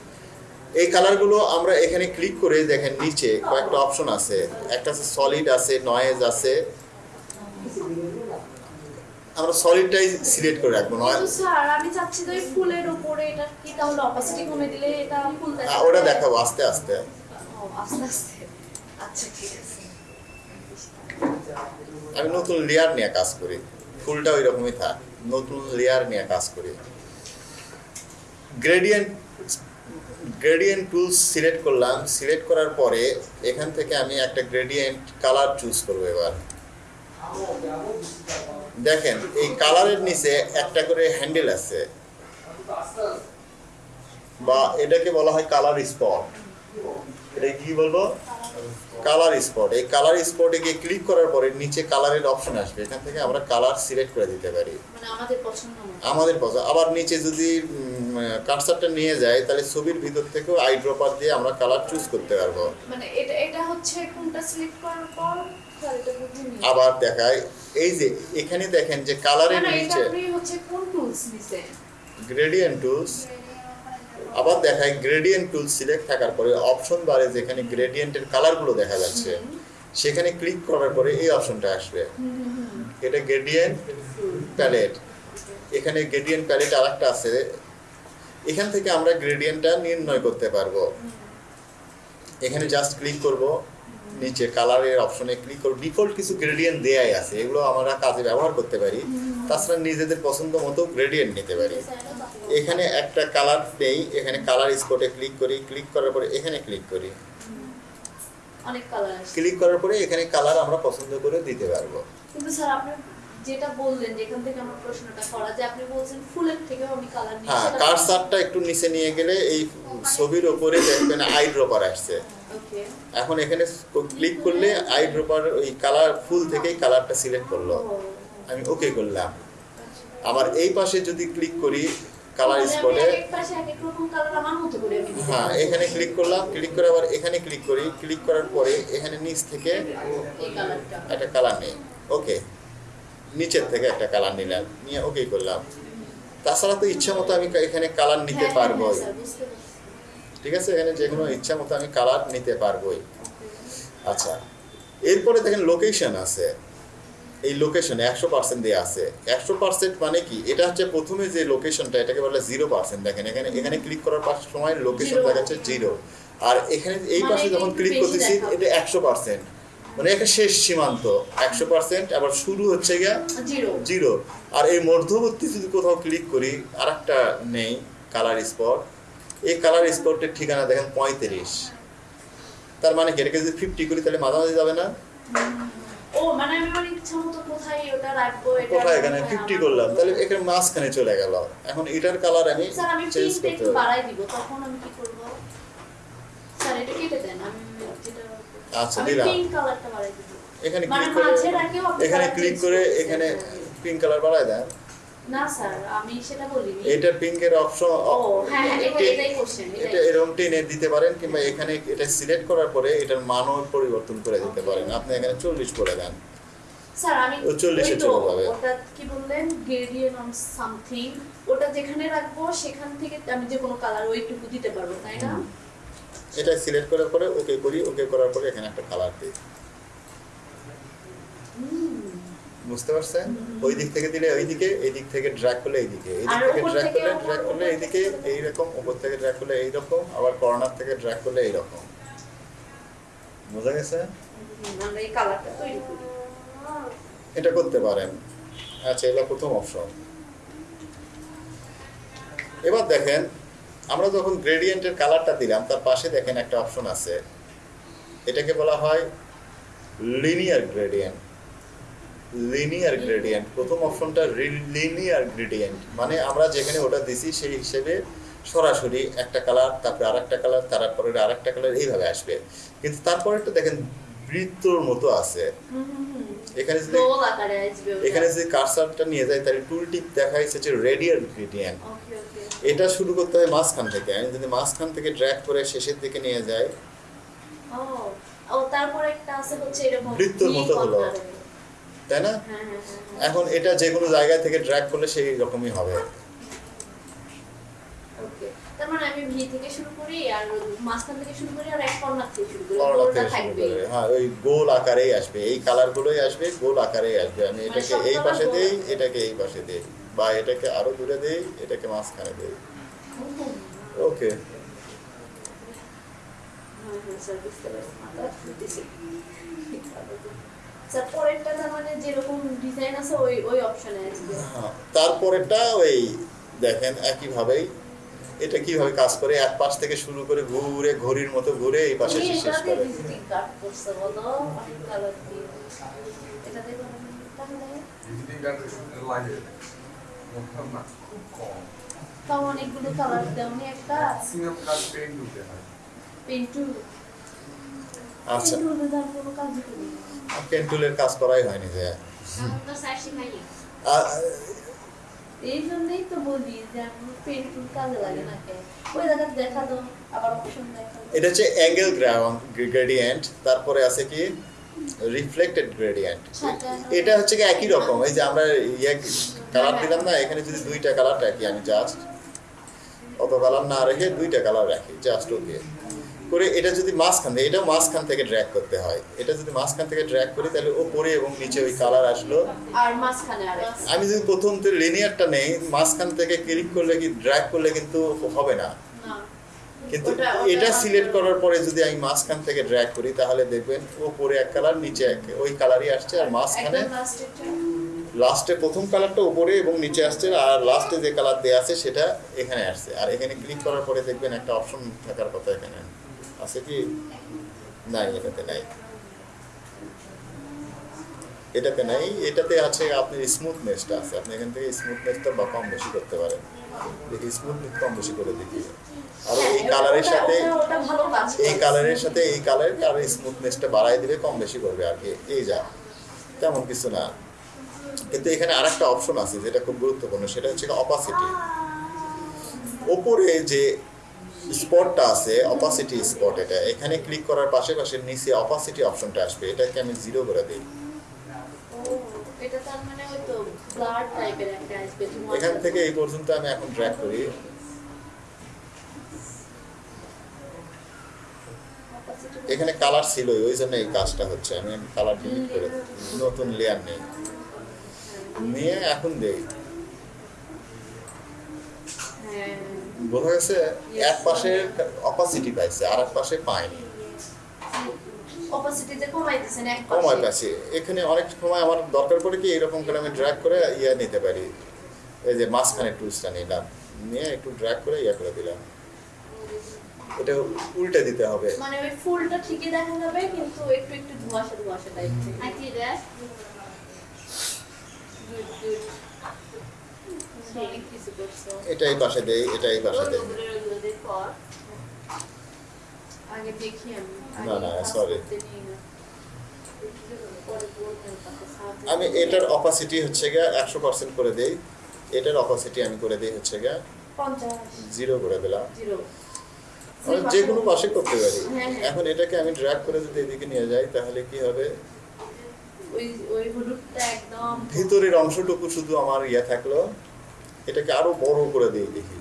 [SPEAKER 1] এই কালারগুলো আমরা এখানে ক্লিক করে দেখেন নিচে কয়েকটা অপশন আছে। একটা আছে সলিড আছে নয়েজ আছে। আমরা সলিডটাই সিলেক্ট করে রাখব নয়
[SPEAKER 2] স্যার আমি চাচ্ছি তো এই ফুলের উপরে এটা কি তাহলে অপাসিটি কমে দিলে এটা ফুল দেখা
[SPEAKER 1] ওটা দেখাবো আস্তে আস্তে।
[SPEAKER 2] আস্তে আস্তে। আচ্ছা ঠিক আছে।
[SPEAKER 1] আমি নতুন লেয়ার নিয়ে কাজ করি। ফুলটা ওই রকমই থাক, নতুন লেয়ার নিয়ে কাজ করি। গ্রেডিয়েন্ট গ্রেডিয়েন্ট টুলস সিলেক্ট করলাম। সিলেক্ট করার পরে এখান থেকে আমি একটা গ্রেডিয়েন্ট কালার চুজ করব এবার। দেখেন, এই কালারের নিচে একটা করে হ্যান্ডেল আছে। বা এটাকে বলা হয় কালার স্পট এটা কি বলব? কালার স্পট এই কালার স্পটে গিয়ে ক্লিক করার পরে নিচে কালারের অপশন আসবে। এখান থেকে আমরা কালার সিলেক্ট করে দিতে পারি।
[SPEAKER 2] মানে আমাদের পছন্দ
[SPEAKER 1] আবার নিচে যদি কার্সারটা নিয়ে যায় তাহলে ছবির ভিতর থেকেও আই ড্রপার দিয়ে আমরা কালার চুজ করতে পারব।
[SPEAKER 2] মানে এটা এটা হচ্ছে কোনটা সিলেক্ট করার পর স্যার এটা বুঝিনি
[SPEAKER 1] আবার দেখায় এই যে এখানে দেখেন যে কালারের নিচে
[SPEAKER 2] হচ্ছে কোন টুলস নিছেন?
[SPEAKER 1] গ্রেডিয়েন্ট টুলস আবার দেখায় গ্রেডিয়েন্ট টুল সিলেক্ট থাকার পরে অপশন বারে যেখানে গ্রেডিয়েন্টের কালারগুলো দেখা যাচ্ছে সেখানে ক্লিক করার পরে এই অপশনটা আসবে। এটা গ্রেডিয়েন্ট প্যালেট এখানে গ্রেডিয়েন্ট প্যালেট আরেকটা আছে। এখান থেকে আমরা গ্রেডিয়েন্টটা নির্ণয় করতে পারব। এখানে জাস্ট ক্লিক করব নিচে কালারের অপশনে ক্লিক করব। ডিফল্ট কিছু গ্রেডিয়েন্ট দেয়াই আছে এগুলো আমরা কাজে ব্যবহার করতে পারি। তাছাড়া নিজেদের পছন্দ মতো গ্রেডিয়েন্ট নিতে পারি। এখানে একটা কালার নেই এখানে কালার স্পটে ক্লিক করি ক্লিক করার পরে এখানে ক্লিক করি।
[SPEAKER 2] অনেক কালার
[SPEAKER 1] ক্লিক করার পরে এখানে কালার আমরা পছন্দ করে দিতে পারব।
[SPEAKER 2] কিন্তু স্যার আপনি যেটা বললেন যেখান থেকে আমার প্রশ্নটা করা যে আপনি বলছেন ফুলের থেকেও আমি কালার নিই
[SPEAKER 1] হ্যাঁ কারসারটা একটু নিচে নিয়ে গেলে এই ছবির ওপরে দেখবেন আই ড্রপার আসছে।
[SPEAKER 2] ওকে।
[SPEAKER 1] এখন এখানে ক্লিক করলে আই ড্রপার ওই কালার ফুল থেকেই কালারটা সিলেক্ট করল। আমি ওকে করলাম। আবার এই পাশে যদি ক্লিক করি কালার স্পটে। হ্যাঁ এখানে ক্লিক করলাম ক্লিক করে আবার এখানে ক্লিক করি। ক্লিক করার পরে এখানে নিচ থেকে একটা কালার নেই। ওকে নিচের থেকে একটা কালার নিলাম নিয়ে ওকে করলাম। তাছাড়া তো ইচ্ছা মতো আমি এখানে কালার নিতে
[SPEAKER 2] হ্যাঁ,
[SPEAKER 1] পারব
[SPEAKER 2] স্যার, বুঝতে পারছি।
[SPEAKER 1] ঠিক আছে এখানে যে কোনো ইচ্ছা মতো আমি কালার নিতে পারবোই। আচ্ছা এরপরে দেখেন লোকেশন আছে। এই লোকেশনে একশো পার্সেন্ট দেওয়া আছে। একশো পার্সেন্ট মানে কি? এটা হচ্ছে প্রথমে যে লোকেশনটা এটাকে বলে জিরো পার্সেন্ট দেখেন। এখানে এখানে ক্লিক করার পাশ সময় লোকেশন। দেখাচ্ছে জিরো আর এখানে এই
[SPEAKER 2] মানে
[SPEAKER 1] পাশে যখন ক্লিক করতেছি এটা একশো পার্সেন্ট মানে একটা শেষ সীমান্ত একশো পার্সেন্ট আবার শুরু হচ্ছে গিয়া
[SPEAKER 2] জিরো
[SPEAKER 1] আর এই মধ্যবর্তী যদি কোথাও ক্লিক করি আর একটা নেই কালার স্পট এই কালার স্পটের ঠিকানা দেখেন পঁয়ত্রিশ। তার মানে কি? এটাকে যদি ফিফটি করি তাহলে মাঝামাঝি যাবে না?
[SPEAKER 2] ও মানে আমি আমার ইচ্ছা মতো কোথায় ওটা রাখব এটা
[SPEAKER 1] কোথায়? এখানে করলাম। তাহলে মাঝখানে চলে গেল। এখন এটার কালার আমি
[SPEAKER 2] স্যার আমি
[SPEAKER 1] চেঞ্জ করতে
[SPEAKER 2] বাড়াই দিব তখন আমি কি করব? স্যার এটা কেটে দেন আমি যেটা
[SPEAKER 1] আচ্ছা, দিলাম।
[SPEAKER 2] পিঙ্ক কালারটা বাড়াই দিব।
[SPEAKER 1] এখানে
[SPEAKER 2] মানে
[SPEAKER 1] ক্লিক করে এখানে ক্লিক করে এখানে পিঙ্ক কালার বাড়ায় দেন।
[SPEAKER 2] না স্যার আমি সেটা বলিনি।
[SPEAKER 1] এটা পিঙ্কের অপশন
[SPEAKER 2] ও হ্যাঁ হ্যাঁ এটা এটাই কোশ্চেন
[SPEAKER 1] এটা এরকম টেনে দিতে পারেন কিংবা এখানে এটা সিলেক্ট করার পরে এটার মানও পরিবর্তন করে দিতে পারেন। আপনি এখানে চল্লিশ করে দেন।
[SPEAKER 2] স্যার আমি
[SPEAKER 1] 40 এ চলে যাবে।
[SPEAKER 2] ওটা কি বললেন? গ্রেডিয়েন্ট অন সামথিং ওটা যেখানে রাখব সেখান থেকে আমি যে কোনো কালার ওইটুকু দিতে পারব তাই না?
[SPEAKER 1] এটা সিলেক্ট করার পরে ওকে করি ওকে করার পরে এখানে একটা কালার দিই। বুঝতে পারছেন? ওই দিক থেকে দিলে ওই দিকে এই দিক থেকে ড্র্যাগ করলে এই দিকে এই দিক থেকে ড্র্যাগ করলে ড্র্যাগ করলে এইদিকে
[SPEAKER 2] থেকে-
[SPEAKER 1] এইরকম উপর থেকে ড্র্যাগ করলে এইরকম আবার কর্নার থেকে ড্র্যাগ করলে এইরকম। বোঝা গেছে?
[SPEAKER 2] হুম, এই কালারটা তৈরি করি।
[SPEAKER 1] এটা করতে পারেন। আচ্ছা এটা প্রথম অপশন এবার দেখেন আমরা যখন গ্রেডিয়েন্টের কালারটা দিলাম তার পাশে দেখেন একটা অপশন আছে। এটাকে বলা হয় লিনিয়ার গ্রেডিয়েন্ট লিনিয়ার গ্রেডিয়েন্ট প্রথম অপশনটা লিনিয়ার গ্রেডিয়েন্ট মানে আমরা যেখানে ওটা দিছি সেই হিসেবে সরাসরি একটা কালার তারপরে আরেকটা কালার তারপরে আরেকটা কালার এইভাবে আসবে। কিন্তু তারপরে একটা দেখেন বৃত্তর মতো আছে। এখানে যদি এখানে যদি কারসারটা নিয়ে যায় তাহলে টুল টিপ দেখাইছে যে রেডিয়াল গ্রেডিয়েন্ট এটা শুরু করতে হয় মাঝখান থেকে। আমি যদি মাঝখান থেকে ড্র্যাগ করে শেষের দিকে নিয়ে যাই
[SPEAKER 2] ও তারপর একটা আছে হচ্ছে এরকম
[SPEAKER 1] বৃত্তর মতো হলো। তাই না?
[SPEAKER 2] হ্যাঁ হ্যাঁ হ্যাঁ,
[SPEAKER 1] এখন এটা যে কোনো জায়গা থেকে ড্র্যাগ করলে সেই রকমই হবে।
[SPEAKER 2] মানে
[SPEAKER 1] হ্যাঁ ওই গোল আকারেই আসবে। এই কালারগুলোই আসবে গোল আকারেই আসবে। আমি এটাকে এই পাশে। দেই এটাকে এই পাশে দেই বা এটাকে আরও দূরে দেই এটাকে মাঝখানে দেই। Okay
[SPEAKER 2] sir. স্যার পরেরটা তার মানে যেরকম ডিজাইন আছে ওই ওই অপশনে
[SPEAKER 1] হ্যাঁ তারপরেরটা ওই দেখেন একইভাবেই এটা কীভাবে কাজ করে এক পাশ থেকে শুরু করে ঘুরে ঘড়ির মতো ঘুরে এই পাশে শেষ করে।
[SPEAKER 5] হয়।
[SPEAKER 1] আচ্ছা।
[SPEAKER 2] তার কাজ
[SPEAKER 1] পেন্টুলের কাজ করাই হয়নি যে।
[SPEAKER 4] এখন তো স্যার শিখাইনি।
[SPEAKER 1] আ-
[SPEAKER 2] এই জন্যই তো বলি যে আমি পেন্টু কাজে লাগে না ওই জায়গায় দেখা দাও আবার অপশন দেখা
[SPEAKER 1] এটা হচ্ছে অ্যাঙ্গেল গ্রেডিয়েন্ট তারপরে আছে কি? রিফ্লেক্টেড গ্রেডিয়েন্ট এটা হচ্ছে কি একই রকম এই যে আমরা ইয়ে কালার দিলাম না এখানে যদি দুইটা কালার রাখি আমি জাস্ট অত কালার না রেখে দুইটা কালার রাখি জাস্ট ওকে করে এটা যদি মাঝখান থেকে এটাও মাঝখান থেকে ড্র্যাগ করতে হয়। এটা যদি মাঝখান থেকে ড্র্যাগ করি তাহলে ওপরে এবং নিচে ওই কালার আসলো।
[SPEAKER 2] আর মাঝখানে আর
[SPEAKER 1] আমি যদি প্রথম তো লিনিয়ারটা নেই মাঝখান থেকে ক্লিক করলে কি ড্র্যাগ করলে কিন্তু হবে না। কিন্তু এটা সিলেক্ট করার পরে যদি আমি মাঝখান থেকে ড্র্যাগ করি তাহলে দেখবেন ওপরে এক কালার নিচে এক ওই কালারই আসছে। আর মাঝখানে লাস্টে প্রথম কালারটা উপরে এবং নিচে আসছে আর লাস্টে যে কালার দেওয়া আছে সেটা এখানে আসছে। আর এখানে ক্লিক করার পরে দেখবেন একটা অপশন থাকার কথা এখানে। আছে কি? নাই, এটাতে নাই। এটাতে নাই, এটাতে আছে আপনার স্মুথনেসটা আছে। আপনি এখান থেকে স্মুথনেসটা বা কম বেশি করতে পারেন। দেখি স্মুথনেস কম বেশি করে দেখি। আর এই কালারের সাথে এই কালারের সাথে এই কালার আর স্মুথনেসটা বাড়াই দিলে কম বেশি করবে আর কি। এই যা, তেমন কিছু না। কিন্তু এখানে আরেকটা অপশন আছে যেটা খুব গুরুত্বপূর্ণ, সেটা হচ্ছে অপাসিটি ওপরে যে স্পটটা আছে অপাসিটি স্পট এটা। এখানে ক্লিক করার পাশাপাশি নিচে অপাসিটি অপশনটা আসবে। এটাকে আমি জিরো করে দিই।
[SPEAKER 2] মানে
[SPEAKER 1] এখান থেকে এই পর্যন্ত আমি এখন ট্র্যাক করি। এখানে কালার ছিল ওই জন্য এই কাজটা হচ্ছে। আমি কালার ডিলিট করে নতুন লেয়ার নেই। নিয়ে এখন দেই।
[SPEAKER 2] হ্যাঁ।
[SPEAKER 1] বোঝা গেছে এক পাশে অপাসিটি পাইছে আর এক পাশে। পায়নি কমায় পাচ্ছি এখানে অনেক সময় আমার দরকার পড়ে কি এরকম করে আমি ড্র্যাগ করে ইয়ে নিতে পারি। এই যে মাঝখানে টুলসটা নিলাম নিয়ে একটু ড্র্যাগ করে ইয়ে করে দিলাম। এটা উল্টে দিতে হবে।
[SPEAKER 2] মানে ওই ফুলটা ঠিকই দেখা যাবে কিন্তু একটু একটু ধোঁয়াশা ধোঁয়াশা type
[SPEAKER 4] I see that.
[SPEAKER 2] Good good অনেক কিছু করছ
[SPEAKER 1] এটা এই পাশে দেই এটা এই পাশে দেই
[SPEAKER 2] আগে দেখি আমি
[SPEAKER 1] না, না,
[SPEAKER 2] সাহায্য
[SPEAKER 1] আমি এটার অপাসিটি হচ্ছে গিয়ে একশো পার্সেন্ট করে দেই। এটার অপাসিটি আমি করে দিই হচ্ছে গিয়ে জিরো করে দিলাম। আমি যে কোনো পাশে করতে পারি।
[SPEAKER 2] হ্যাঁ, হ্যাঁ।
[SPEAKER 1] এখন এটাকে আমি ড্র্যাগ করে যদি এদিকে নিয়ে যাই তাহলে কি হবে?
[SPEAKER 2] ওই ওই হলুদটা একদম
[SPEAKER 1] ভিতরের অংশটুকু শুধু আমার ইয়ে থাকল। এটাকে আরও বড় করে দেই দেখি।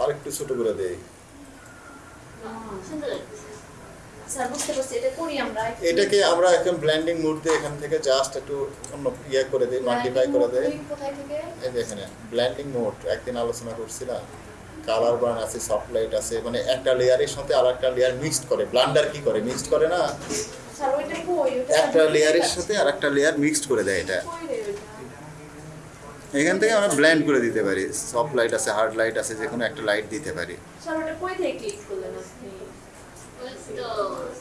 [SPEAKER 1] আর একটু ছোট করে দেই। এটাকে আমরা এখন ব্ল্যান্ডিং মোড দিয়ে এখান থেকে জাস্ট একটু অন্য ইয়ে করে দেই মাল্টিপ্লাই করে দেই। এই যে এখানে ব্ল্যান্ডিং মোড একদিন আলোচনা করছিলাম। কালার বার্ন আছে সফট লাইট আছে মানে একটা লেয়ারের সাথে আর একটা লেয়ার মিক্সড করে। ব্লান্ডার কি করে? মিক্সড করে না? একটা লেয়ারের সাথে আর একটা লেয়ার মিক্সড করে দেয় এটা? এখান থেকে আমরা ব্ল্যান্ড করে দিতে পারি। সফট লাইট আছে হার্ড লাইট আছে যে কোনো একটা লাইট দিতে পারি।
[SPEAKER 2] স্যার ওটা কই থেকে ক্লিক করলেন আপনি?
[SPEAKER 4] ওই তো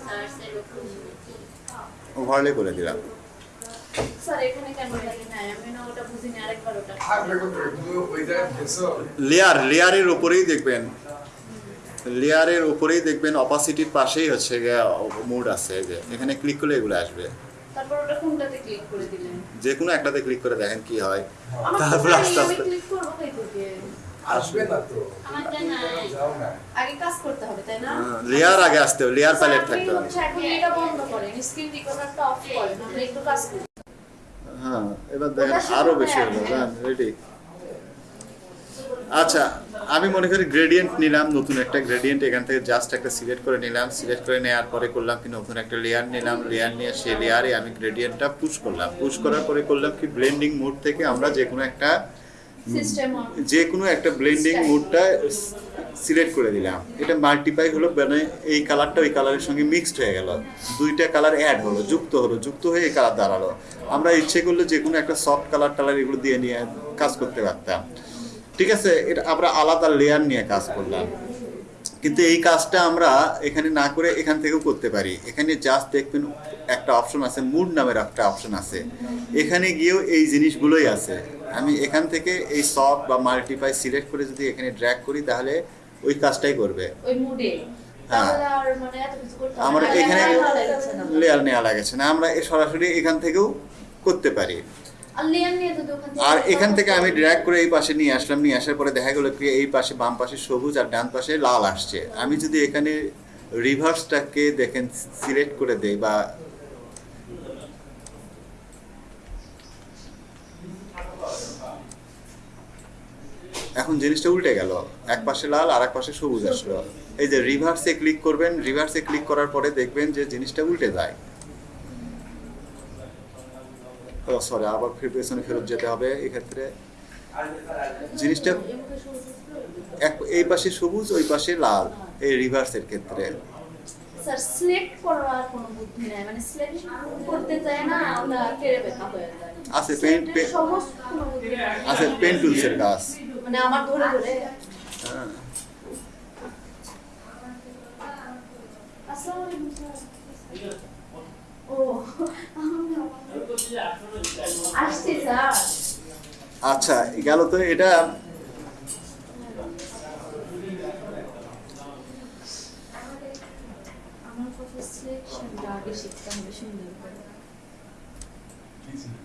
[SPEAKER 4] সার্চের উপর
[SPEAKER 1] ওভারলে করে দিলাম।
[SPEAKER 2] এখানে কেন জানি না? আমি না ওটা বুঝিনি আরেকবার ওটা।
[SPEAKER 1] লেয়ার লেয়ারের উপরেই দেখবেন। লেয়ারের উপরেই দেখবেন অপাসিটির পাশেই হচ্ছে মুড আছে যে এখানে ক্লিক করলে এগুলো আসবে।
[SPEAKER 2] কোনটাতে ক্লিক করে দিলেন?
[SPEAKER 1] যে কোনো একটাতে ক্লিক করে দেখেন কি হয়। তারপর আস্তে আস্তে
[SPEAKER 2] ক্লিক করব কই থেকে
[SPEAKER 6] আসবে না তো।
[SPEAKER 4] আমারটা নাই।
[SPEAKER 6] যাও না।
[SPEAKER 2] আগে কাজ করতে হবে তাই না?
[SPEAKER 1] লেয়ার আগে আসতে হবে লেয়ার প্যালেট থাকতে হবে।
[SPEAKER 2] এখন এটা বন্ধ করেন স্ক্রিন রেকর্ডারটা অফ করেন আমরা একটু কাজ করি।
[SPEAKER 1] হ্যাঁ এবার দেখেন আরও বেশি হলো
[SPEAKER 2] হ্যাঁ।
[SPEAKER 1] রেডি আচ্ছা আমি মনে করি গ্রেডিয়েন্ট নিলাম নতুন একটা গ্রেডিয়েন্ট এখান থেকে জাস্ট একটা সিলেক্ট করে নিলাম সিলেক্ট করে নেওয়ার পরে করলাম কি নতুন একটা লেয়ার নিলাম লেয়ার নিয়ে সেই লেয়ারে আমি গ্রেডিয়েন্টটা পুশ করলাম। পুশ করার পরে করলাম কি ব্লেন্ডিং মোড থেকে আমরা যে কোনো একটা
[SPEAKER 2] সিস্টেম
[SPEAKER 1] যে কোনো একটা ব্লেন্ডিং. মোডটা সিলেক্ট করে দিলাম। এটা মাল্টিপাই হলো মানে এই কালারটা ওই কালারের সঙ্গে মিক্সড হয়ে গেল। দুইটা কালার অ্যাড হলো যুক্ত হলো যুক্ত হয়ে এই কালার দাঁড়াল। আমরা ইচ্ছে করলে যে কোনো একটা সফট কালার টালার এগুলো দিয়ে নিয়ে কাজ করতে পারতাম। ঠিক আছে এটা আমরা আলাদা লেয়ার নিয়ে কাজ করলাম। কিন্তু এই কাজটা আমরা এখানে না করে এখান থেকেও করতে পারি। এখানে জাস্ট দেখবেন একটা অপশন আছে মুড নামের একটা অপশন আছে। এখানে গিয়েও এই জিনিসগুলোই আছে। আমি এখান থেকে এই সফট বা মাল্টিপাই সিলেক্ট করে যদি এখানে ড্র্যাগ করি তাহলে ওই কাজটাই করবে। হ্যাঁ।
[SPEAKER 2] মানে
[SPEAKER 1] আমরা এখানে
[SPEAKER 2] লেয়ার নেওয়া লাগছে না।
[SPEAKER 1] আমরা এ সরাসরি এখান থেকেও করতে পারি।
[SPEAKER 2] আর
[SPEAKER 1] এখান থেকে আমি ড্র্যাগ করে এই পাশে নিয়ে আসলাম নিয়ে আসার পরে দেখা গেলো এই পাশে বাম পাশে সবুজ আর ডান পাশে লাল আসছে। আমি যদি এখানে রিভার্সটাকে দেখেন সিলেক্ট করে দেই বা এখন জিনিসটা উল্টে গেল। এক পাশে লাল আর এক পাশে সবুজ আসলো। এই যে রিভার্সে ক্লিক করবেন রিভার্সে ক্লিক করার পরে দেখবেন যে জিনিসটা উল্টে যায়। সরি আবার ফির পেছনে ফেরত যেতে হবে এক্ষেত্রে। জিনিসটা এক এই পাশে সবুজ ওই পাশে লাল এই রিভার্সের ক্ষেত্রে।
[SPEAKER 2] স্যার সিলেক্ট করার কোনো বুদ্ধি নাই মানে সিলেক্ট করতে চায় না ওটা কেড়ে বেকা হয়ে যায়
[SPEAKER 1] আছে পেন। আছে পেন টুলসের কাজ।
[SPEAKER 2] মানে আমার ধরে ধরে।
[SPEAKER 1] হ্যাঁ।
[SPEAKER 2] আসসালামু আলাইকুম স্যার ও আসছি স্যার
[SPEAKER 1] আচ্ছা গেল তো এটা
[SPEAKER 2] আমার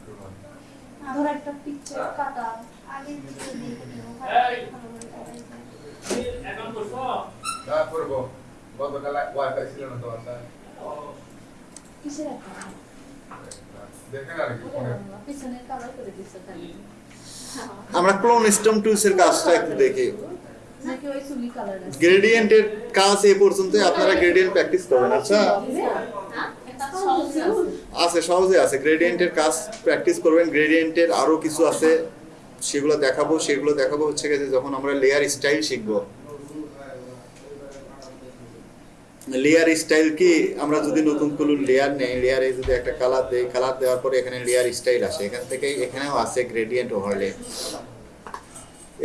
[SPEAKER 5] করব?
[SPEAKER 2] একটা পিকচার কাটা। আগে থেকে দেখে নেব
[SPEAKER 6] না করব। গতকাল ওয়াইফাই ছিল না তো বাসায়
[SPEAKER 1] আমরা ক্লোন স্টম টুলসের কাজটা একটু দেখি। গ্রেডিয়েন্টের কাজ এ পর্যন্ত আপনারা গ্রেডিয়েন্ট প্র্যাকটিস করবেন। আচ্ছা। আছে, সহজে আছে। গ্রেডিয়েন্টের কাজ প্র্যাকটিস করবেন। গ্রেডিয়েন্টের আরও কিছু আছে, সেগুলো দেখাবো। সেগুলো দেখাবো হচ্ছে গেছে যখন আমরা লেয়ার স্টাইল শিখব। লেয়ার স্টাইল কি? আমরা যদি নতুন কোনো লেয়ার নেই লেয়ারে যদি একটা কালার দেই কালার দেওয়ার পরে এখানে লেয়ার স্টাইল আসে। এখান থেকে এখানেও আছে গ্রেডিয়েন্ট ওভারলে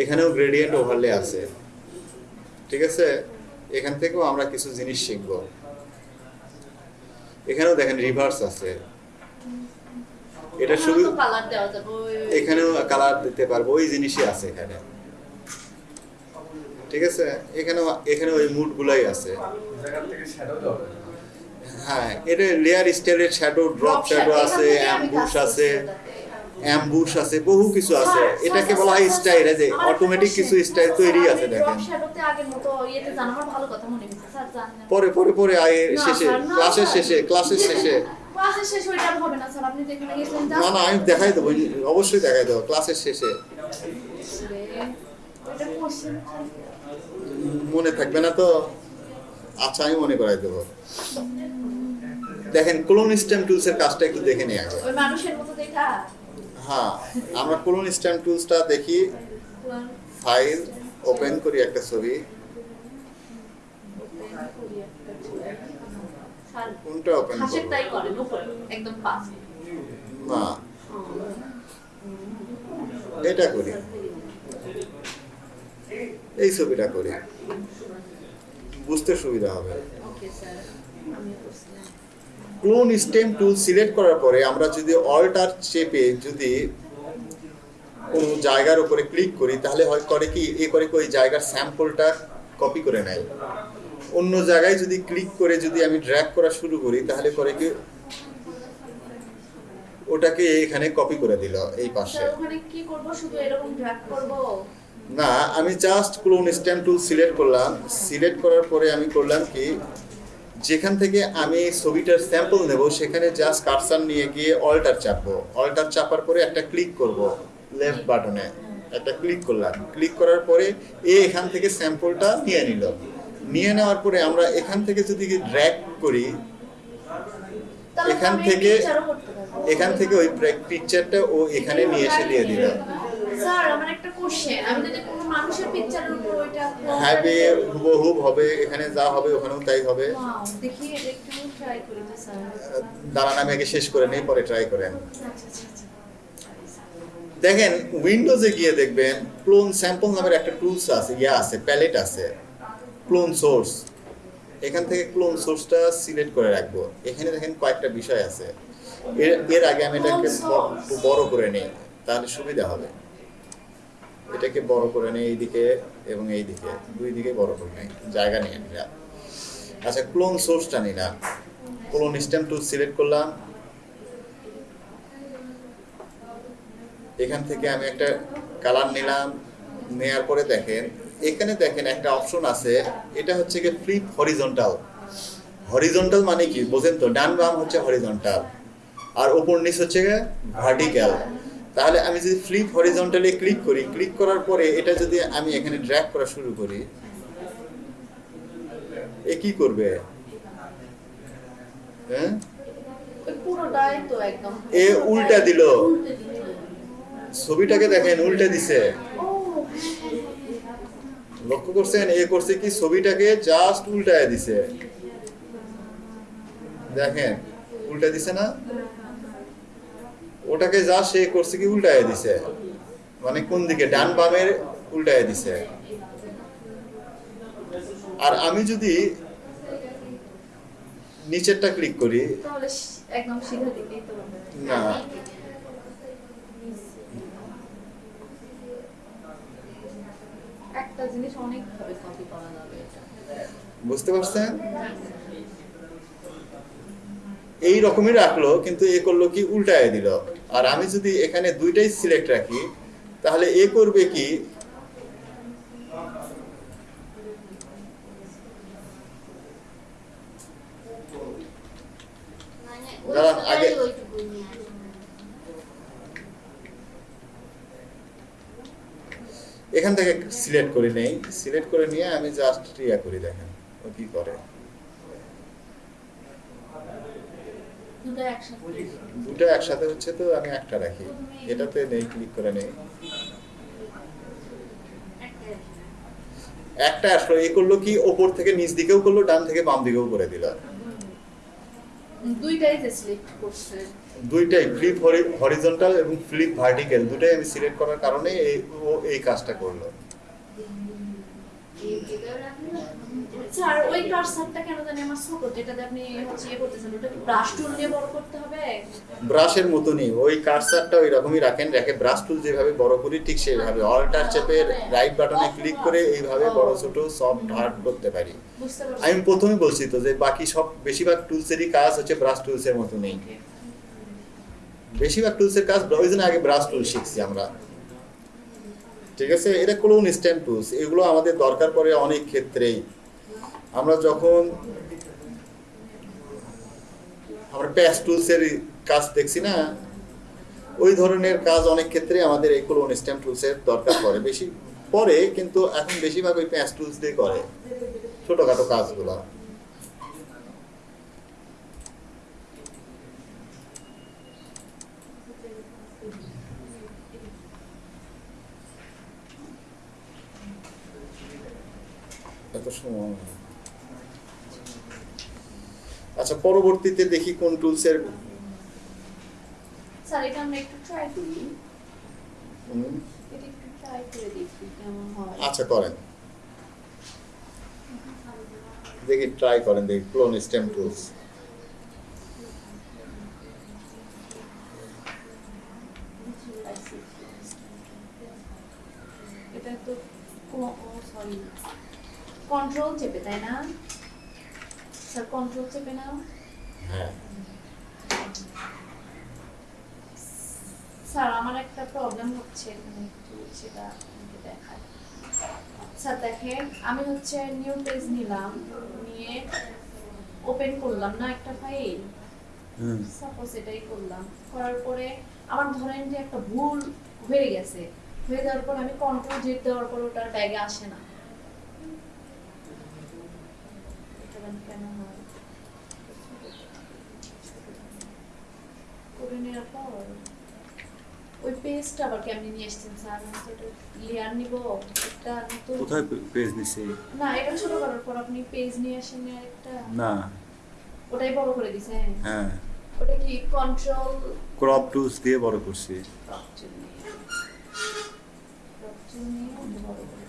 [SPEAKER 1] এখানেও গ্রেডিয়েন্ট ওভারলে আছে ঠিক আছে? এখান থেকেও আমরা কিছু জিনিস শিখব। এখানেও দেখেন রিভার্স আছে এটা শুধু
[SPEAKER 2] কালার দেওয়া যাবে
[SPEAKER 1] এখানেও কালার দিতে পারব ওই জিনিসই আছে এখানে। ঠিক আছে? এখানেও এখানে ওই মুড গুলাই আছে। হ্যাঁ এটা লেয়ার স্টাইলের শ্যাডো ড্রপ শ্যাডো আছে অ্যাম্বুশ আছে অ্যাম্বুশ আছে বহু কিছু আছে। এটাকে বলা হয় স্টাইল যে অটোমেটিক কিছু স্টাইল তৈরি আছে দেখেন।
[SPEAKER 2] মনে।
[SPEAKER 1] পরে পরে পরে আয় শেষে ক্লাসের শেষে ক্লাসের শেষে।
[SPEAKER 2] না। <laughs>
[SPEAKER 1] না না আমি দেখাই দেবো অবশ্যই দেখাই দেবো ক্লাসের শেষে। মনে থাকবে না তো? আচ্ছা আমি মনে করাই দেবো। দেখেন ক্লোন স্ট্যাম্প টুলসের কাজটা একটু দেখে নিই আগে। হ্যাঁ আমরা ক্লোন স্ট্যাম্প টুলসটা দেখি। ফাইল ওপেন করি একটা ছবি। কোনটা ওপেন
[SPEAKER 2] একদম
[SPEAKER 1] না। এটা করি। এই ছবিটা করি। বুঝতে সুবিধা হবে। ক্লোন স্টেম টুল সিলেক্ট করার পরে আমরা যদি অল্টার চেপে যদি কোনো জায়গার উপরে ক্লিক করি তাহলে হয় করে কি এ করে ওই জায়গার স্যাম্পলটা কপি করে নেয়। অন্য জায়গায় যদি ক্লিক করে যদি আমি ড্র্যাগ করা শুরু করি তাহলে করে কি ওটাকে এখানে কপি করে দিল এই পাশে।
[SPEAKER 2] ওখানে কি করব? শুধু এরকম ড্র্যাগ করব?
[SPEAKER 1] না আমি just clone stamp tool select করলাম। সিলেক্ট করার পরে আমি করলাম কি যেখান থেকে আমি ছবিটার স্যাম্পল নেব সেখানে জাস্ট কারসার নিয়ে গিয়ে অল্টার চাপবো। অল্টার চাপার পরে একটা ক্লিক করব লেফট বাটনে একটা ক্লিক করলাম। ক্লিক করার পরে এ এখান থেকে স্যাম্পলটা নিয়ে নিল। নিয়ে নেওয়ার পরে আমরা এখান থেকে যদি ড্র্যাগ করি এখান থেকে-। এখান থেকে ওই পিকচারটা ও এখানে নিয়ে এসে দিয়ে দিল।
[SPEAKER 2] স্যার আমার একটা কোশ্চেন আমি যদি কোনো মানুষের পিকচারের উপর ওইটা
[SPEAKER 1] হবে হবে এখানে যা হবে ওখানেও তাই হবে।
[SPEAKER 2] দেখি এটা একটু ট্রাই করি তো স্যার
[SPEAKER 1] দাঁড়ান আমি আগে শেষ করে নেই পরে ট্রাই করেন।
[SPEAKER 2] আচ্ছা আচ্ছা আচ্ছা.
[SPEAKER 1] দেখেন উইন্ডোজে গিয়ে দেখবেন ক্লোন স্যাম্পল নামের একটা টুলস আছে ইয়া আছে প্যালেট আছে ক্লোন সোর্স এখান থেকে ক্লোন সোর্সটা সিলেক্ট করে রাখব। এখানে দেখেন কয়েকটা বিষয় আছে। এর এর আগে আমি এটাকে। বড় করে নিই তাহলে সুবিধা হবে। এটাকে বড় করে নেই এইদিকে এবং এই দিকে দুই দিকে বড় করে নেই, জায়গা নিয়ে নিলাম আচ্ছা ক্লোন সোর্সটা নিলাম। ক্লোন স্ট্যাম্প টুল সিলেক্ট করলাম। এখান থেকে আমি একটা কালার নিলাম। নেয়ার পরে দেখেন, এখানে দেখেন একটা অপশন আছে। এটা হচ্ছে কি ফ্লিপ হরিজন্টাল হরিজন্টাল মানে কি? বোঝেন তো? ডান বাম হচ্ছে হরিজন্টাল আর ওপর নিচ হচ্ছে ভার্টিক্যাল তাহলে আমি যদি ফ্লিপ হরিজন্টালি ক্লিক করি ক্লিক করার পরে এটা যদি আমি এখানে ড্র্যাগ করা শুরু করি এ কি করবে? হ্যাঁ? এ উল্টা দিল। ছবিটাকে দেখেন উল্টে দিছে। লক্ষ্য করছেন এ করছে কি? ছবিটাকে জাস্ট উল্টায় দিছে। দেখেন উল্টা দিছে না? ওটাকে যা সে করছে কি উল্টায় দিছে? মানে কোন দিকে? ডান বামের উল্টায় দিছে। আর আমি যদি নিচেরটা ক্লিক করি না।
[SPEAKER 2] একটা জিনিস অনেক ভাবে কপি করা যাবে।
[SPEAKER 1] বুঝতে পারছেন? এই রকমই রাখল কিন্তু এ করল কি উল্টায় দিল। আর আমি যদি এখানে দুইটাই সিলেক্ট রাখি তাহলে এ করবে কি?
[SPEAKER 4] মানে
[SPEAKER 1] আগে- এখান থেকে সিলেক্ট করে নেই। সিলেক্ট করে নিয়ে আমি জাস্ট ইয়া করি দেখেন ও কি করে।
[SPEAKER 2] দুটো একসাথে।
[SPEAKER 1] হচ্ছে তো আমি একটা রাখি। এটাতে নেই ক্লিক করে নেই। একটা আসলো এ করল কি ওপর থেকে নিচ দিকেও করল ডান থেকে বাম দিকেও করে দিল।
[SPEAKER 2] দুইটাই সিলেক্ট করছে।
[SPEAKER 1] দুইটাই ফ্লিপ হরিজন্টাল এবং ফ্লিপ ভার্টিক্যাল দুটাই আমি সিলেক্ট করার কারণে এই ও এই কাজটা করল।
[SPEAKER 2] স্যার ওই কারসারটা কেন জানি আমার ছোট যেটাতে আপনি হচ্ছে ইয়ে করতেছেন ওটা কি ব্রাশ টুল দিয়ে বড় করতে হবে?
[SPEAKER 1] ব্রাশের মতনই ওই কার্সারটা ওই রকমই রাখেন রেখে ব্রাশ টুল যেভাবে বড় করি ঠিক সেইভাবে অল্টার চেপে রাইট বাটনে ক্লিক করে এইভাবে বড় ছোট সব হার্ড করতে পারি। আমি প্রথমে বলছি তো যে বাকি সব বেশিরভাগ টুলসেরই কাজ হচ্ছে ব্রাশ টুলসের মতো নেই বেশিরভাগ টুলসের কাজ ওই জন্য আগে ব্রাশ টুল শিখছি আমরা। ঠিক আছে? এটা ক্লোন স্ট্যাম্প টুলস এগুলো আমাদের দরকার পড়ে অনেক ক্ষেত্রেই। আমরা যখন আমরা প্যাস টুলসের কাজ দেখছি না, ওই ধরনের কাজ অনেক ক্ষেত্রে আমাদের এই ক্লোন স্ট্যাম্প টুলসের দরকার পড়ে বেশি পরে কিন্তু এখন বেশিরভাগ ওই প্যাস টুলস দিয়ে করে ছোটখাটো কাজগুলো এত সময়। আচ্ছা পরবর্তীতে দেখি কোন টুলসের
[SPEAKER 2] স্যার এটা আমরা একটু ট্রাই করি। এটা একটু ট্রাই করে দেখি কেমন হয়।
[SPEAKER 1] আচ্ছা করেন। দেখি ট্রাই করেন দেখি ক্লোন স্টেম টুলস
[SPEAKER 2] এটা তো কন্ট্রোল চেপে তাই না? স্যার কন্ট্রোল চেপে নাও।
[SPEAKER 1] হ্যাঁ।
[SPEAKER 2] স্যার আমার একটা প্রবলেম হচ্ছে এখানে একটু সেটা দেখায়। স্যার দেখেন আমি হচ্ছে নিউ পেজ নিলাম নিয়ে ওপেন করলাম না একটা ফাইল সাপোজ এটাই করলাম। করার পরে আমার ধরেন যে একটা ভুল হয়ে গেছে। হয়ে যাওয়ার পর আমি কন্ট্রোল জেট দেওয়ার পর ওটার ব্যাগে আসে না। কেন করে নেওয়ার পর ওই পেজটা আবার কেমনি নিয়ে এসেছেন স্যার? লেয়ার নিব একটা
[SPEAKER 7] কোথায় পেজ নিছে?
[SPEAKER 2] না এটা ছোট করার পর আপনি পেজ নিয়ে আসেন একটা?
[SPEAKER 7] না।
[SPEAKER 2] ওটাই বড় করে দিছেন?
[SPEAKER 7] হ্যাঁ।
[SPEAKER 2] ওটা কি কন্ট্রোল
[SPEAKER 7] ক্রপ টুলস দিয়ে বড় করছি।
[SPEAKER 2] নিয়ে ক্রপ টুল নিয়ে বড় করে